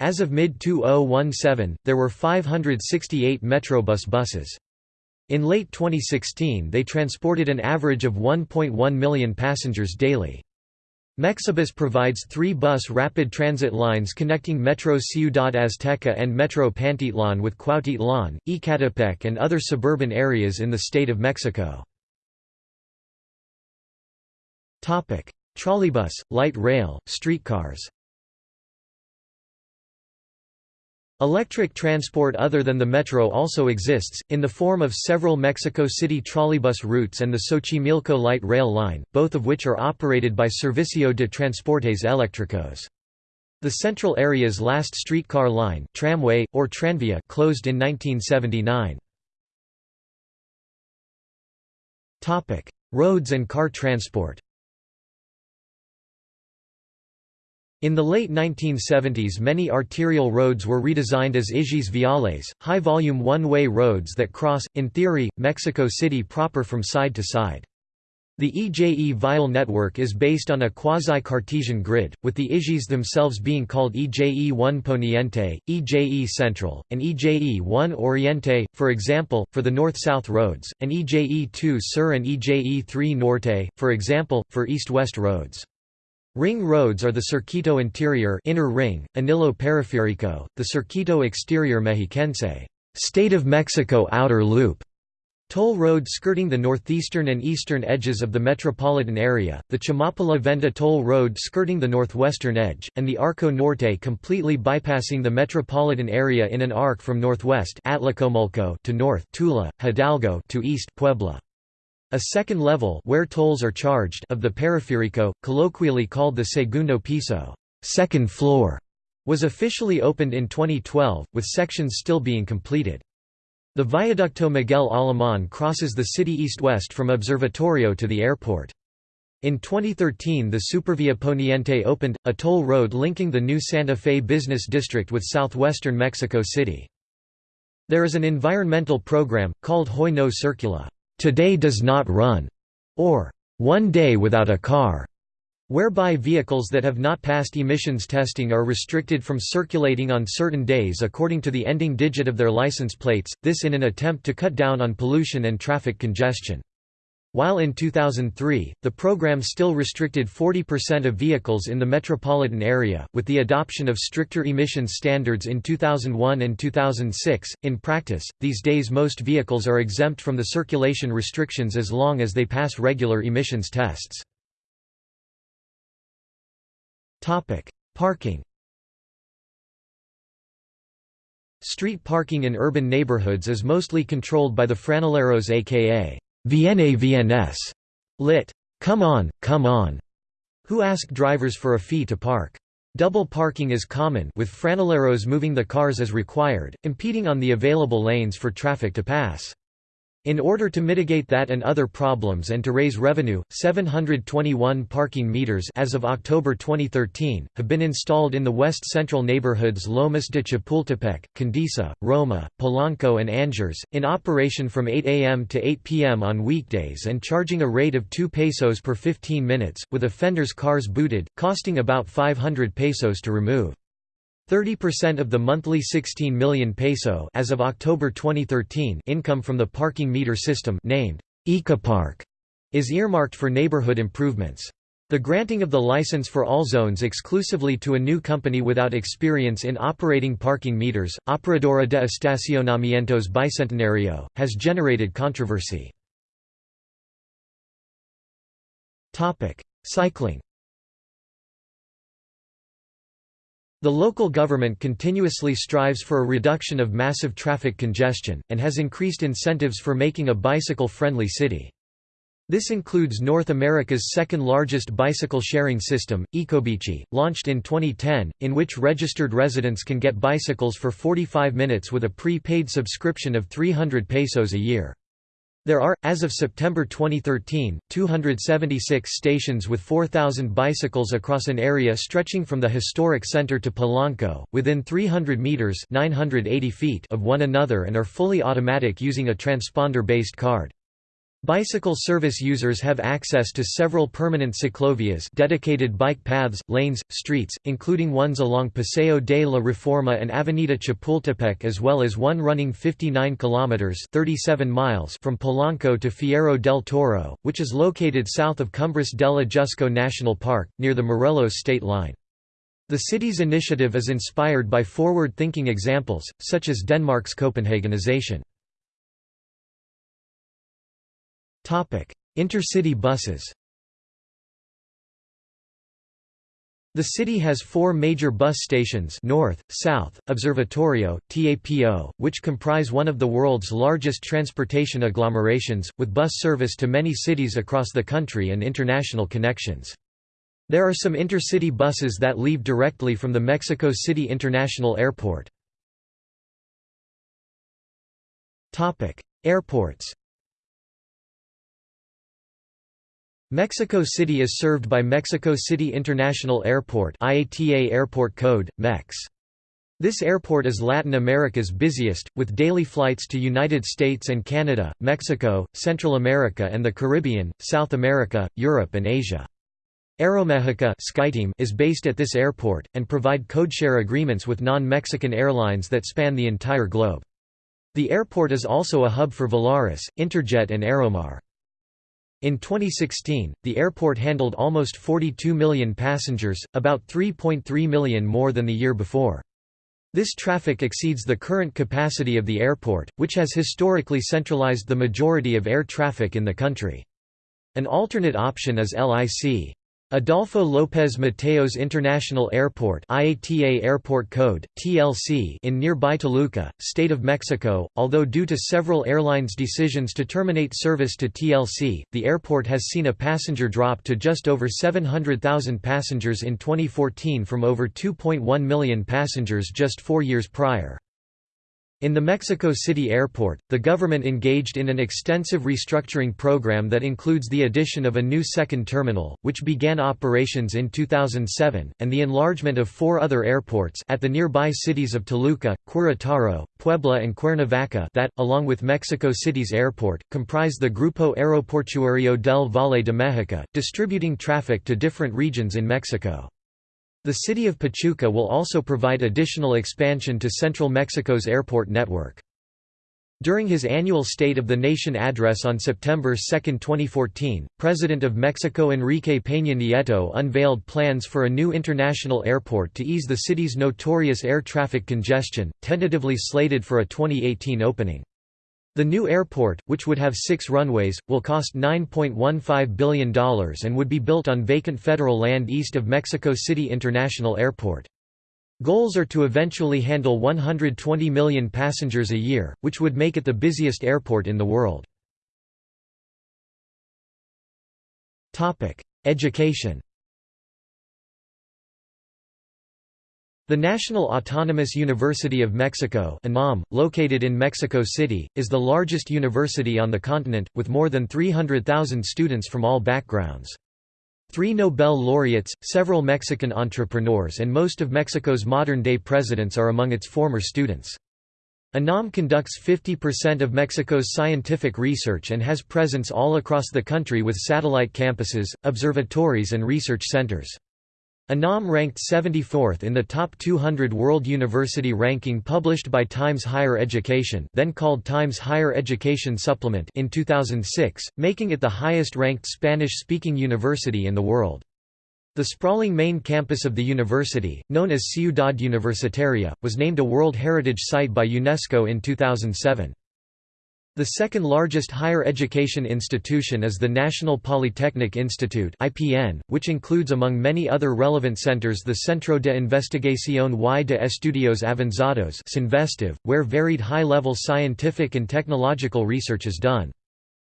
As of mid-2017, there were 568 Metrobus buses. In late 2016 they transported an average of 1.1 million passengers daily. Mexibus provides three bus rapid transit lines connecting Metro Ciudad Azteca and Metro Pantitlan with Cuautitlan, Ecatepec and other suburban areas in the state of Mexico. Trolleybus, light rail, streetcars Electric transport other than the metro also exists, in the form of several Mexico City trolleybus routes and the Xochimilco light rail line, both of which are operated by Servicio de Transportes Eléctricos. The central area's last streetcar line tramway, or tranvía closed in 1979. Roads and car transport In the late 1970s many arterial roads were redesigned as ejes viales, high-volume one-way roads that cross, in theory, Mexico City proper from side to side. The EJE vial network is based on a quasi-Cartesian grid, with the ejes themselves being called EJE-1 Poniente, EJE Central, and EJE-1 Oriente, for example, for the north-south roads, and EJE-2 Sur and EJE-3 Norte, for example, for east-west roads. Ring roads are the Circuito Interior inner ring, Anillo Periférico, the Circuito Exterior Mexiquense State of Mexico Outer Loop, Toll road skirting the northeastern and eastern edges of the metropolitan area, the Chamapa-La-Venta toll road skirting the northwestern edge, and the Arco Norte completely bypassing the metropolitan area in an arc from northwest to north Tula, Hidalgo to east Puebla. A second level where tolls are charged of the periférico, colloquially called the segundo piso second floor", was officially opened in 2012, with sections still being completed. The Viaducto Miguel Alemán crosses the city east-west from Observatorio to the airport. In 2013 the Supervia Poniente opened, a toll road linking the new Santa Fe business district with southwestern Mexico City. There is an environmental program, called Hoy No Circula today does not run, or one day without a car, whereby vehicles that have not passed emissions testing are restricted from circulating on certain days according to the ending digit of their license plates, this in an attempt to cut down on pollution and traffic congestion. While in 2003, the program still restricted 40% of vehicles in the metropolitan area, with the adoption of stricter emission standards in 2001 and 2006. In practice, these days most vehicles are exempt from the circulation restrictions as long as they pass regular emissions tests. Topic: Parking. Street parking in urban neighborhoods is mostly controlled by the franeleros aka Viene VNS, lit. Come on, come on, who ask drivers for a fee to park. Double parking is common with franeleros moving the cars as required, impeding on the available lanes for traffic to pass. In order to mitigate that and other problems and to raise revenue, 721 parking meters as of October 2013, have been installed in the west-central neighborhoods Lomas de Chapultepec, Condesa, Roma, Polanco and Anzures, in operation from 8 a.m. to 8 p.m. on weekdays and charging a rate of 2 pesos per 15 minutes, with offenders' cars booted, costing about 500 pesos to remove. 30% of the monthly 16 million peso as of October 2013 income from the parking meter system named Ecopark is earmarked for neighborhood improvements. The granting of the license for all zones exclusively to a new company without experience in operating parking meters, Operadora de Estacionamientos Bicentenario, has generated controversy. Cycling The local government continuously strives for a reduction of massive traffic congestion, and has increased incentives for making a bicycle-friendly city. This includes North America's second-largest bicycle-sharing system, Ecobici, launched in 2010, in which registered residents can get bicycles for 45 minutes with a pre-paid subscription of 300 pesos a year. There are, as of September 2013, 276 stations with 4,000 bicycles across an area stretching from the historic center to Polanco, within 300 meters (980 feet) of one another and are fully automatic using a transponder-based card. Bicycle service users have access to several permanent ciclovias dedicated bike paths, lanes, streets, including ones along Paseo de la Reforma and Avenida Chapultepec as well as one running 59 kilometers 37 miles from Polanco to Fierro del Toro, which is located south of Cumbres del Ajusco National Park, near the Morelos state line. The city's initiative is inspired by forward-thinking examples, such as Denmark's Copenhagenization. Intercity buses The city has four major bus stations north, south, Observatorio, TAPO, which comprise one of the world's largest transportation agglomerations, with bus service to many cities across the country and international connections. There are some intercity buses that leave directly from the Mexico City International Airport. Airports Mexico City is served by Mexico City International Airport IATA Airport Code, MEX. This airport is Latin America's busiest, with daily flights to United States and Canada, Mexico, Central America and the Caribbean, South America, Europe and Asia. Aeromexico SkyTeam is based at this airport, and provide codeshare agreements with non-Mexican airlines that span the entire globe. The airport is also a hub for Volaris, Interjet and Aeromar. In 2016, the airport handled almost 42 million passengers, about 3.3 million more than the year before. This traffic exceeds the current capacity of the airport, which has historically centralized the majority of air traffic in the country. An alternate option is LIC. Adolfo López Mateos International Airport IATA Airport Code, TLC in nearby Toluca, State of Mexico, although due to several airlines' decisions to terminate service to TLC, the airport has seen a passenger drop to just over 700,000 passengers in 2014 from over 2.1 million passengers just four years prior. In the Mexico City airport, the government engaged in an extensive restructuring program that includes the addition of a new second terminal, which began operations in 2007, and the enlargement of four other airports at the nearby cities of Toluca, Querétaro, Puebla and Cuernavaca that, along with Mexico City's airport, comprise the Grupo Aeroportuario del Valle de México, distributing traffic to different regions in Mexico. The city of Pachuca will also provide additional expansion to central Mexico's airport network. During his annual State of the Nation address on September 2, 2014, President of Mexico Enrique Peña Nieto unveiled plans for a new international airport to ease the city's notorious air traffic congestion, tentatively slated for a 2018 opening. The new airport, which would have six runways, will cost $9.15 billion and would be built on vacant federal land east of Mexico City International Airport. Goals are to eventually handle 120 million passengers a year, which would make it the busiest airport in the world. Education The National Autonomous University of Mexico located in Mexico City, is the largest university on the continent, with more than 300,000 students from all backgrounds. Three Nobel laureates, several Mexican entrepreneurs and most of Mexico's modern-day presidents are among its former students. UNAM conducts 50% of Mexico's scientific research and has presence all across the country with satellite campuses, observatories and research centers. UNAM ranked 74th in the top 200 World University ranking published by Times Higher Education then called Times Higher Education Supplement in 2006, making it the highest-ranked Spanish-speaking university in the world. The sprawling main campus of the university, known as Ciudad Universitaria, was named a World Heritage Site by UNESCO in 2007. The second largest higher education institution is the National Polytechnic Institute (IPN), which includes among many other relevant centers the Centro de Investigación y de Estudios Avanzados where varied high-level scientific and technological research is done.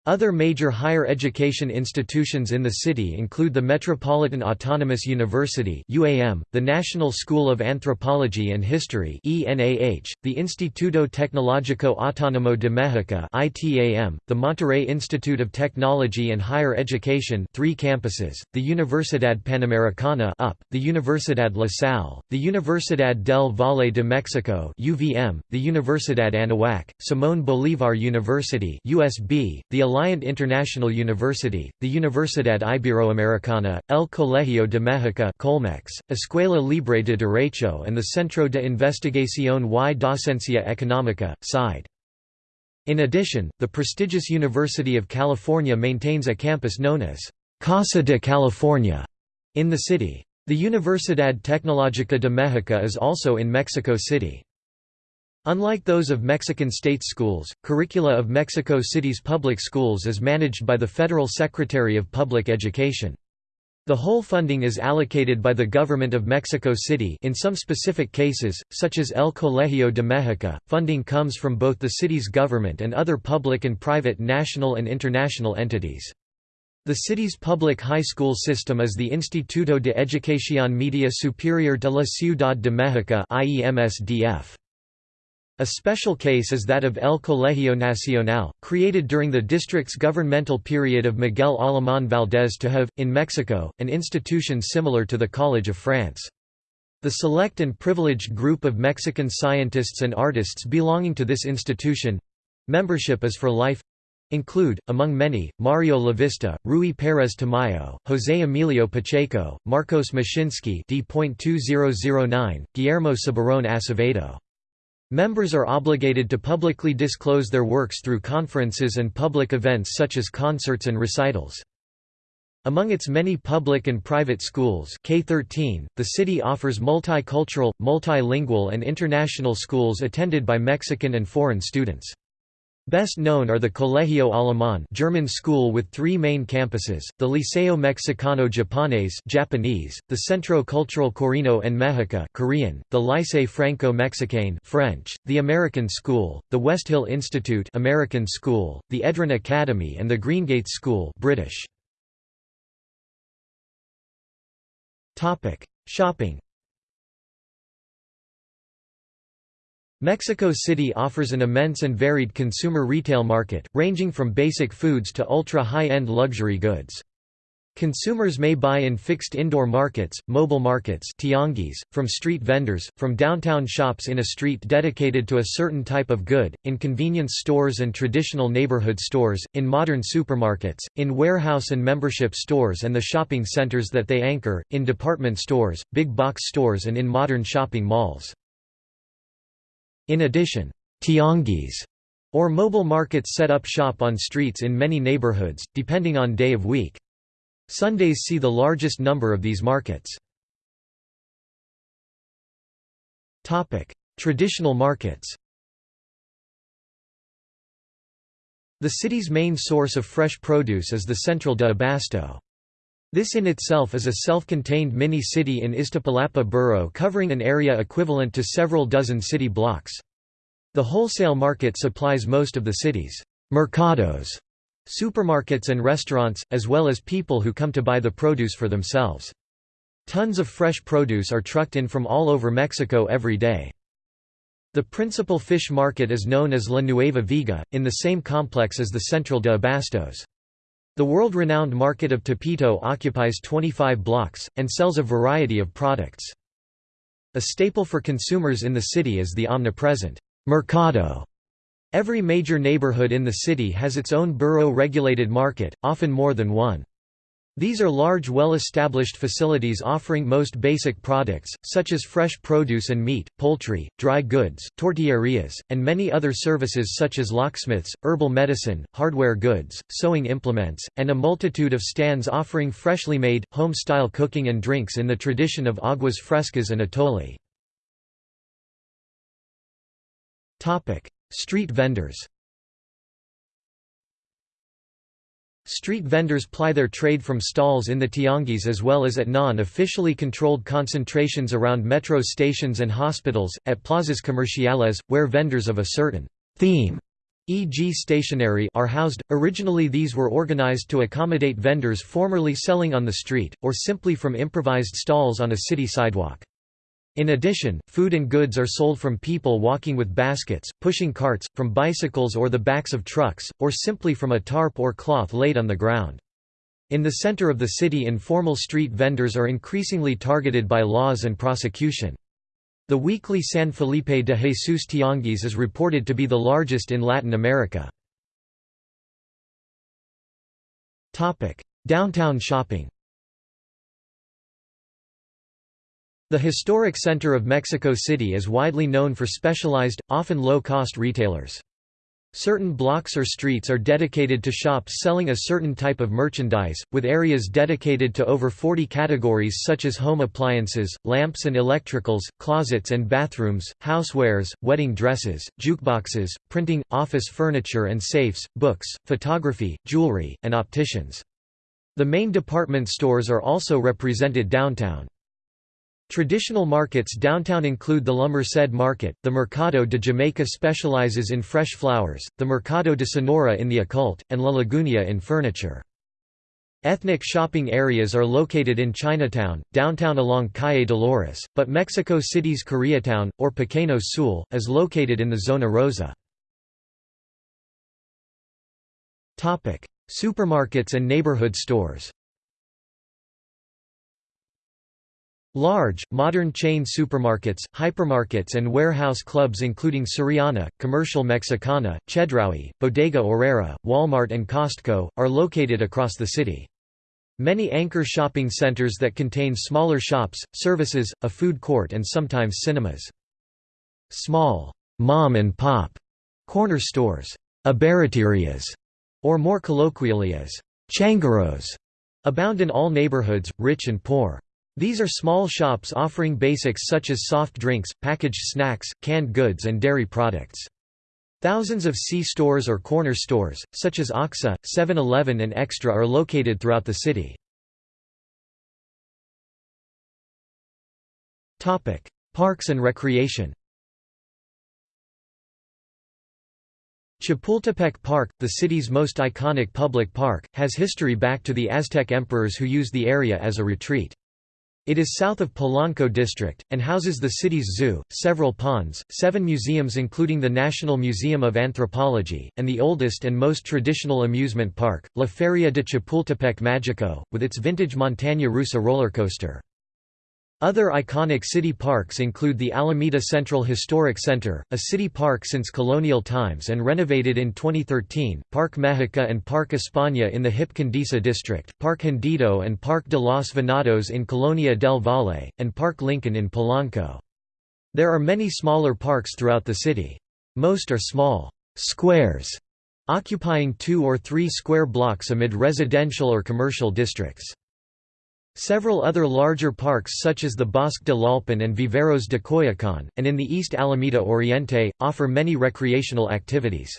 Other major higher education institutions in the city include the Metropolitan Autonomous University (UAM), the National School of Anthropology and History (ENAH), the Instituto Tecnológico Autónomo de México (ITAM), the Monterrey Institute of Technology and Higher Education, three campuses, the Universidad Panamericana (UP), the Universidad La Salle, the Universidad del Valle de México (UVM), the Universidad Anahuac, Simón Bolívar University (USB), the Alliant International University, the Universidad Iberoamericana, El Colegio de México Colmex, Escuela Libre de Derecho and the Centro de Investigación y Docencia Económica, CIDE. In addition, the prestigious University of California maintains a campus known as Casa de California in the city. The Universidad Tecnológica de México is also in Mexico City. Unlike those of Mexican state schools, curricula of Mexico City's public schools is managed by the Federal Secretary of Public Education. The whole funding is allocated by the government of Mexico City in some specific cases, such as El Colegio de México, funding comes from both the city's government and other public and private national and international entities. The city's public high school system is the Instituto de Educación Media Superior de la Ciudad de México. A special case is that of El Colegio Nacional, created during the district's governmental period of Miguel Alemán Valdés have, in Mexico, an institution similar to the College of France. The select and privileged group of Mexican scientists and artists belonging to this institution—membership is for life, include, among many, Mario Lavista, Ruy Pérez Tamayo, José Emilio Pacheco, Marcos Moshinsky D.2009, Guillermo Soberón Acevedo. Members are obligated to publicly disclose their works through conferences and public events such as concerts and recitals. Among its many public and private schools K-13, the city offers multicultural, multilingual and international schools attended by Mexican and foreign students. Best known are the Colegio Alemán German school with three main campuses, the Liceo Mexicano Japonés Japanese, the Centro Cultural Coreano en México Korean, the Lycée Franco-Mexicain French, the American School, the Westhill Institute American School, the Edron Academy and the Greengate School British. Shopping Mexico City offers an immense and varied consumer retail market, ranging from basic foods to ultra-high-end luxury goods. Consumers may buy in fixed indoor markets, mobile markets from street vendors, from downtown shops in a street dedicated to a certain type of good, in convenience stores and traditional neighborhood stores, in modern supermarkets, in warehouse and membership stores and the shopping centers that they anchor, in department stores, big box stores and in modern shopping malls. In addition, tianguis or mobile markets set up shop on streets in many neighborhoods, depending on day of week. Sundays see the largest number of these markets. Traditional markets The city's main source of fresh produce is the Central de Abasto. This in itself is a self-contained mini-city in Iztapalapa borough covering an area equivalent to several dozen city blocks. The wholesale market supplies most of the city's mercados, supermarkets and restaurants, as well as people who come to buy the produce for themselves. Tons of fresh produce are trucked in from all over Mexico every day. The principal fish market is known as La Nueva Viga, in the same complex as the Central de Abastos. The world-renowned market of Tepito occupies 25 blocks, and sells a variety of products. A staple for consumers in the city is the omnipresent mercado. Every major neighborhood in the city has its own borough-regulated market, often more than one. These are large well-established facilities offering most basic products, such as fresh produce and meat, poultry, dry goods, tortillerias, and many other services such as locksmiths, herbal medicine, hardware goods, sewing implements, and a multitude of stands offering freshly made, home-style cooking and drinks in the tradition of aguas frescas and atole. Street vendors Street vendors ply their trade from stalls in the tianguis as well as at non-officially controlled concentrations around metro stations and hospitals, at plazas comerciales, where vendors of a certain theme e.g. stationery are housed. Originally these were organized to accommodate vendors formerly selling on the street, or simply from improvised stalls on a city sidewalk. In addition, food and goods are sold from people walking with baskets, pushing carts, from bicycles or the backs of trucks, or simply from a tarp or cloth laid on the ground. In the center of the city informal street vendors are increasingly targeted by laws and prosecution. The weekly San Felipe de Jesus Tianguis is reported to be the largest in Latin America. Downtown shopping The historic center of Mexico City is widely known for specialized, often low-cost retailers. Certain blocks or streets are dedicated to shops selling a certain type of merchandise, with areas dedicated to over 40 categories such as home appliances, lamps and electricals, closets and bathrooms, housewares, wedding dresses, jukeboxes, printing, office furniture and safes, books, photography, jewelry, and opticians. The main department stores are also represented downtown. Traditional markets downtown include the La Merced Market, the Mercado de Jamaica specializes in fresh flowers, the Mercado de Sonora in the occult, and La Lagunilla in furniture. Ethnic shopping areas are located in Chinatown, downtown along Calle Dolores, but Mexico City's Koreatown, or Pequeño Seúl, is located in the Zona Rosa. Supermarkets and neighborhood stores Large, modern chain supermarkets, hypermarkets and warehouse clubs including Soriana, Comercial Mexicana, Chedraui, Bodega Aurrera, Walmart and Costco, are located across the city. Many anchor shopping centers that contain smaller shops, services, a food court and sometimes cinemas. Small, mom and pop corner stores, abarroterías, or more colloquially as changaros, abound in all neighborhoods, rich and poor. These are small shops offering basics such as soft drinks, packaged snacks, canned goods and dairy products. Thousands of C-stores or corner stores, such as OXXO, 7-Eleven and Extra are located throughout the city. Parks and recreation Chapultepec Park, the city's most iconic public park, has history back to the Aztec emperors who used the area as a retreat. It is south of Polanco district, and houses the city's zoo, several ponds, seven museums including the National Museum of Anthropology, and the oldest and most traditional amusement park, La Feria de Chapultepec Magico, with its vintage Montaña Rusa roller coaster. Other iconic city parks include the Alameda Central Historic Center, a city park since colonial times and renovated in 2013, Park Mexica and Park España in the Hip Condesa district, Park Hundido and Park de los Venados in Colonia del Valle, and Park Lincoln in Polanco. There are many smaller parks throughout the city. Most are small squares, occupying two or three square blocks amid residential or commercial districts. Several other larger parks such as the Bosque de Tlalpan and Viveros de Coyoacán, and in the East Alameda Oriente, offer many recreational activities.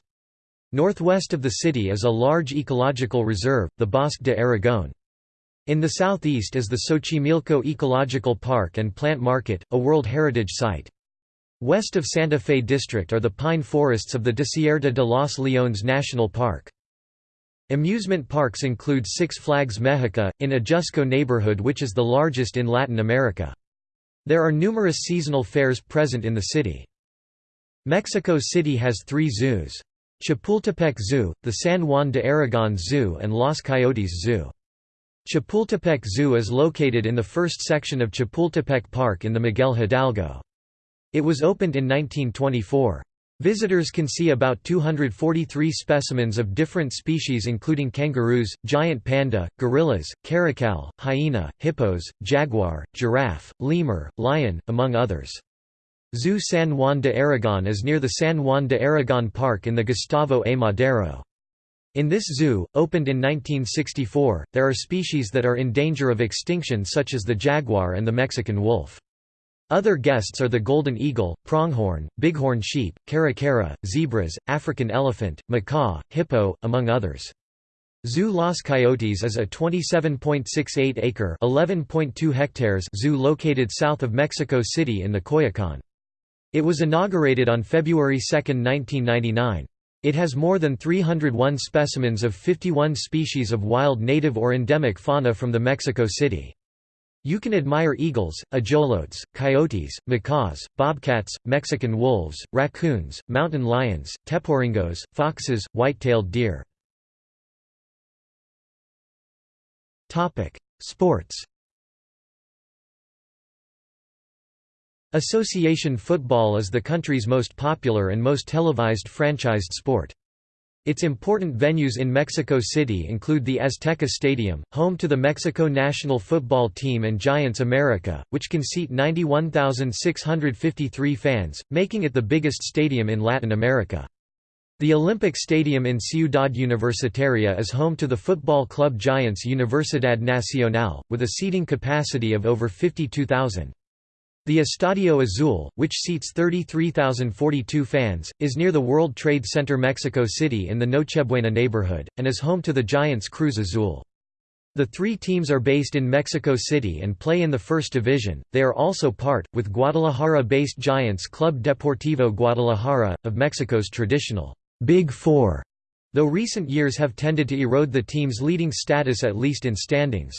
Northwest of the city is a large ecological reserve, the Bosque de Aragón. In the southeast is the Xochimilco Ecological Park and Plant Market, a World Heritage Site. West of Santa Fe District are the pine forests of the Desierto de los Leones National Park. Amusement parks include Six Flags Mexico, in Ajusco neighborhood which is the largest in Latin America. There are numerous seasonal fairs present in the city. Mexico City has three zoos. Chapultepec Zoo, the San Juan de Aragon Zoo and Los Coyotes Zoo. Chapultepec Zoo is located in the first section of Chapultepec Park in the Miguel Hidalgo. It was opened in 1924. Visitors can see about 243 specimens of different species including kangaroos, giant panda, gorillas, caracal, hyena, hippos, jaguar, giraffe, lemur, lion, among others. Zoo San Juan de Aragon is near the San Juan de Aragon Park in the Gustavo A. Madero. In this zoo, opened in 1964, there are species that are in danger of extinction such as the jaguar and the Mexican wolf. Other guests are the golden eagle, pronghorn, bighorn sheep, caracara, zebras, African elephant, macaw, hippo, among others. Zoo Los Coyotes is a 27.68-acre (11.2 hectares) zoo located south of Mexico City in the Coyoacán. It was inaugurated on February 2, 1999. It has more than 301 specimens of 51 species of wild native or endemic fauna from the Mexico City. You can admire eagles, ajolotes, coyotes, macaws, bobcats, Mexican wolves, raccoons, mountain lions, teporingos, foxes, white-tailed deer. Sports Association football is the country's most popular and most televised franchised sport. Its important venues in Mexico City include the Azteca Stadium, home to the Mexico national football team and Giants America, which can seat 91,653 fans, making it the biggest stadium in Latin America. The Olympic Stadium in Ciudad Universitaria is home to the football club Giants Universidad Nacional, with a seating capacity of over 52,000. The Estadio Azul, which seats 33,042 fans, is near the World Trade Center Mexico City in the Nochebuena neighborhood, and is home to the Giants Cruz Azul. The three teams are based in Mexico City and play in the First Division. They are also part, with Guadalajara based Giants Club Deportivo Guadalajara, of Mexico's traditional Big Four, though recent years have tended to erode the team's leading status at least in standings.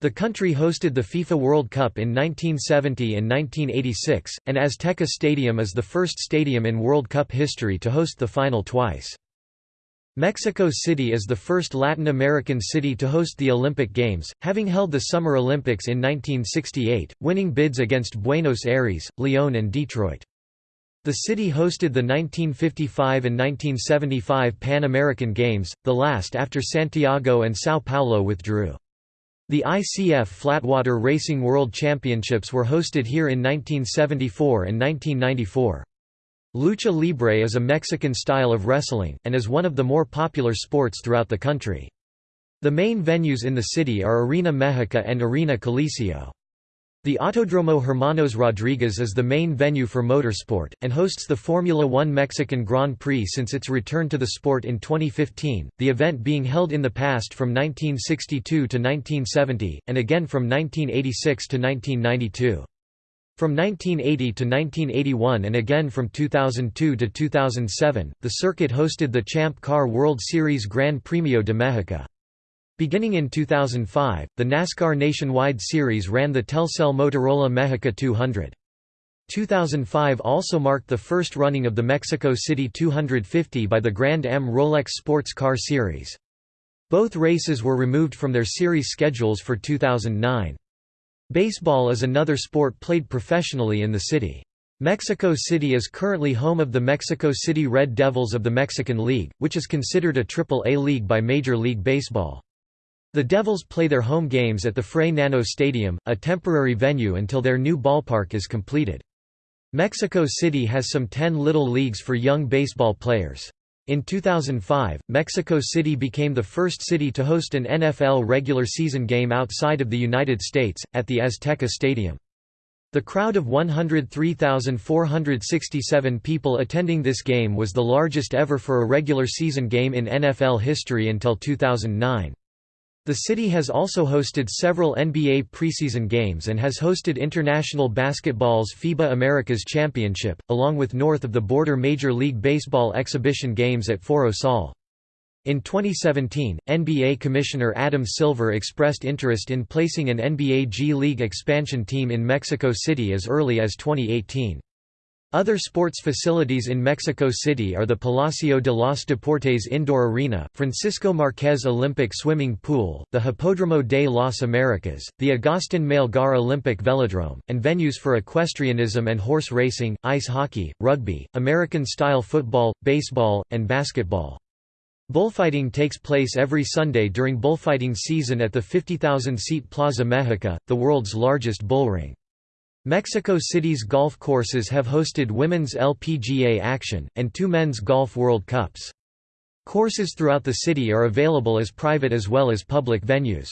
The country hosted the FIFA World Cup in 1970 and 1986, and Azteca Stadium is the first stadium in World Cup history to host the final twice. Mexico City is the first Latin American city to host the Olympic Games, having held the Summer Olympics in 1968, winning bids against Buenos Aires, Lyon and Detroit. The city hosted the 1955 and 1975 Pan American Games, the last after Santiago and São Paulo withdrew. The ICF Flatwater Racing World Championships were hosted here in 1974 and 1994. Lucha Libre is a Mexican style of wrestling, and is one of the more popular sports throughout the country. The main venues in the city are Arena México and Arena Coliseo. The Autodromo Hermanos Rodriguez is the main venue for motorsport, and hosts the Formula One Mexican Grand Prix since its return to the sport in 2015, the event being held in the past from 1962 to 1970, and again from 1986 to 1992. From 1980 to 1981 and again from 2002 to 2007, the circuit hosted the Champ Car World Series Gran Premio de México. Beginning in 2005, the NASCAR Nationwide Series ran the Telcel Motorola Mexica 200. 2005 also marked the first running of the Mexico City 250 by the Grand Am Rolex Sports Car Series. Both races were removed from their series schedules for 2009. Baseball is another sport played professionally in the city. Mexico City is currently home of the Mexico City Red Devils of the Mexican League, which is considered a Triple-A league by Major League Baseball. The Devils play their home games at the Fray Nano Stadium, a temporary venue until their new ballpark is completed. Mexico City has some 10 little leagues for young baseball players. In 2005, Mexico City became the first city to host an NFL regular season game outside of the United States, at the Azteca Stadium. The crowd of 103,467 people attending this game was the largest ever for a regular season game in NFL history until 2009. The city has also hosted several NBA preseason games and has hosted International Basketball's FIBA Americas Championship, along with north of the border Major League Baseball exhibition games at Foro Sol. In 2017, NBA Commissioner Adam Silver expressed interest in placing an NBA G League expansion team in Mexico City as early as 2018. Other sports facilities in Mexico City are the Palacio de los Deportes Indoor Arena, Francisco Marquez Olympic Swimming Pool, the Hipódromo de las Americas, the Agustín Melgar Olympic Velodrome, and venues for equestrianism and horse racing, ice hockey, rugby, American-style football, baseball, and basketball. Bullfighting takes place every Sunday during bullfighting season at the 50,000-seat Plaza México, the world's largest bullring. Mexico City's golf courses have hosted women's LPGA action, and two men's golf World Cups. Courses throughout the city are available as private as well as public venues.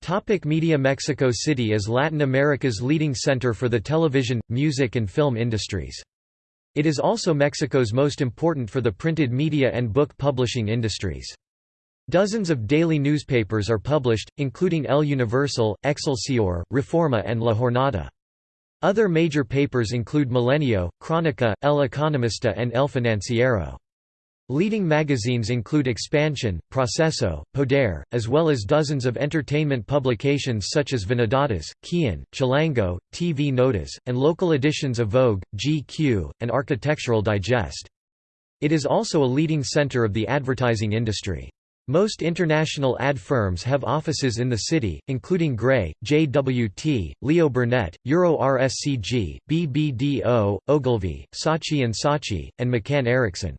Topic media Mexico City is Latin America's leading center for the television, music and film industries. It is also Mexico's most important for the printed media and book publishing industries. Dozens of daily newspapers are published, including El Universal, Excelsior, Reforma and La Jornada. Other major papers include Milenio, Crónica, El Economista and El Financiero. Leading magazines include Expansión, Proceso, Poder, as well as dozens of entertainment publications such as Vanidades, Quién, Chilango, TV Notas, and local editions of Vogue, GQ, and Architectural Digest. It is also a leading center of the advertising industry. Most international ad firms have offices in the city, including Grey, JWT, Leo Burnett, Euro RSCG, BBDO, Ogilvy, Saatchi & Saatchi, and McCann Erickson.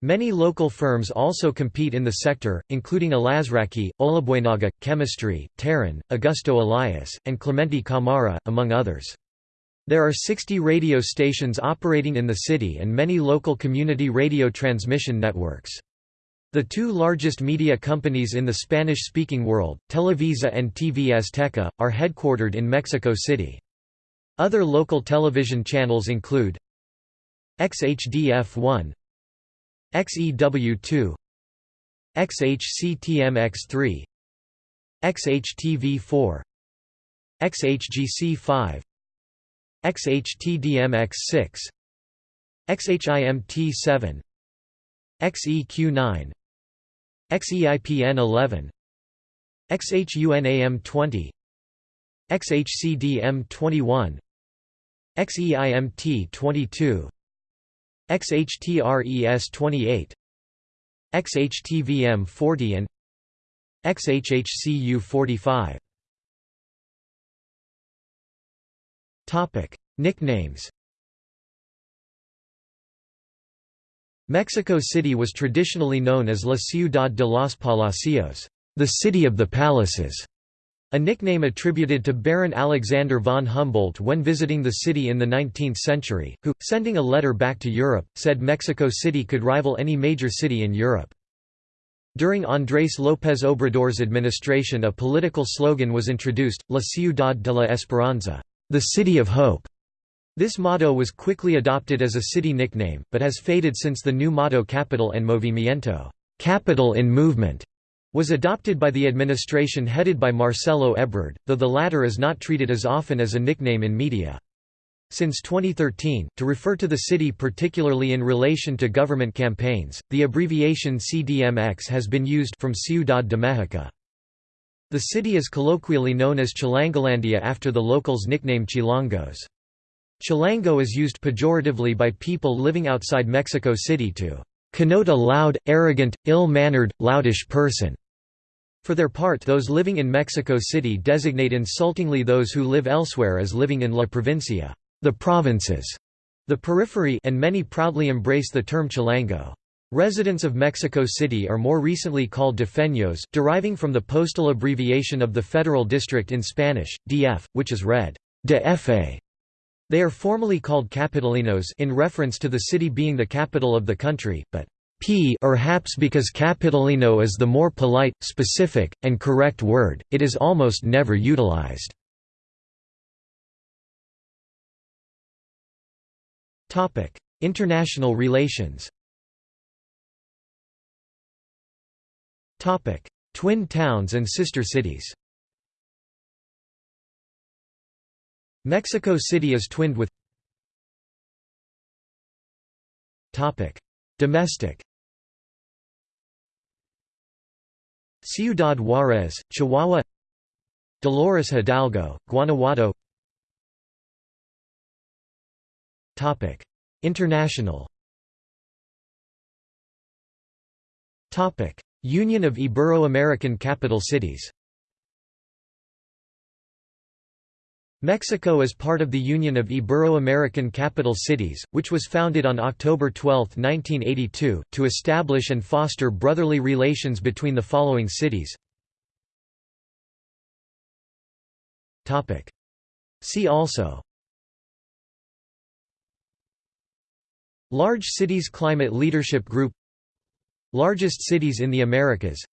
Many local firms also compete in the sector, including Alazraki, Olabuenaga, Chemistry, Terán, Augusto Elias, and Clemente Camara, among others. There are 60 radio stations operating in the city and many local community radio transmission networks. The two largest media companies in the Spanish-speaking world, Televisa and TV Azteca, are headquartered in Mexico City. Other local television channels include XHDF1 XEW2 XHCTMX3 XHTV4 XHGC5 XHTDMX6 XHIMT7 XEQ9 XEIPN 11 XHUNAM 20 XHCDM 21 XEIMT 22 XHTRES 28 XHTVM 40 and XHHCU 45 Topic Nicknames Mexico City was traditionally known as La Ciudad de los Palacios, the City of the Palaces, a nickname attributed to Baron Alexander von Humboldt when visiting the city in the 19th century, who, sending a letter back to Europe, said Mexico City could rival any major city in Europe. During Andrés López Obrador's administration a political slogan was introduced, La Ciudad de la Esperanza, the City of Hope. This motto was quickly adopted as a city nickname, but has faded since the new motto Capital en Movimiento capital in movement", was adopted by the administration headed by Marcelo Ebrard, though the latter is not treated as often as a nickname in media. Since 2013, to refer to the city particularly in relation to government campaigns, the abbreviation CDMX has been used from Ciudad de México. The city is colloquially known as Chilangolandia after the locals' nickname Chilangos. Chilango is used pejoratively by people living outside Mexico City to connote a loud, arrogant, ill-mannered, loutish person. For their part those living in Mexico City designate insultingly those who live elsewhere as living in La Provincia the provinces", the periphery and many proudly embrace the term Chilango. Residents of Mexico City are more recently called defeños deriving from the postal abbreviation of the Federal District in Spanish, DF, which is read, DF. They are formally called capitalinos in reference to the city being the capital of the country, but p perhaps because capitalino is the more polite, specific, and correct word, it is almost never utilized. International relations Twin towns and sister cities Mexico City is twinned with Domestic Ciudad Juárez, Chihuahua Dolores Hidalgo, Guanajuato International Union of Ibero-American Capital Cities Mexico is part of the Union of Ibero-American Capital Cities, which was founded on October 12, 1982, to establish and foster brotherly relations between the following cities. See also. Large Cities Climate Leadership Group. Largest cities in the Americas.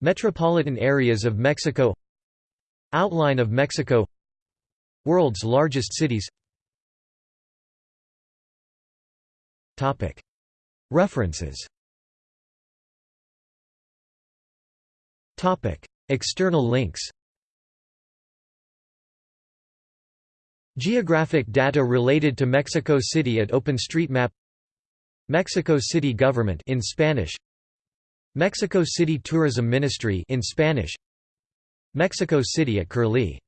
Metropolitan areas of Mexico. Outline of Mexico World's largest cities. References. External links. Geographic data related to Mexico City at OpenStreetMap. Mexico City Government in Spanish. Mexico City Tourism Ministry in Spanish. Mexico City at Curlie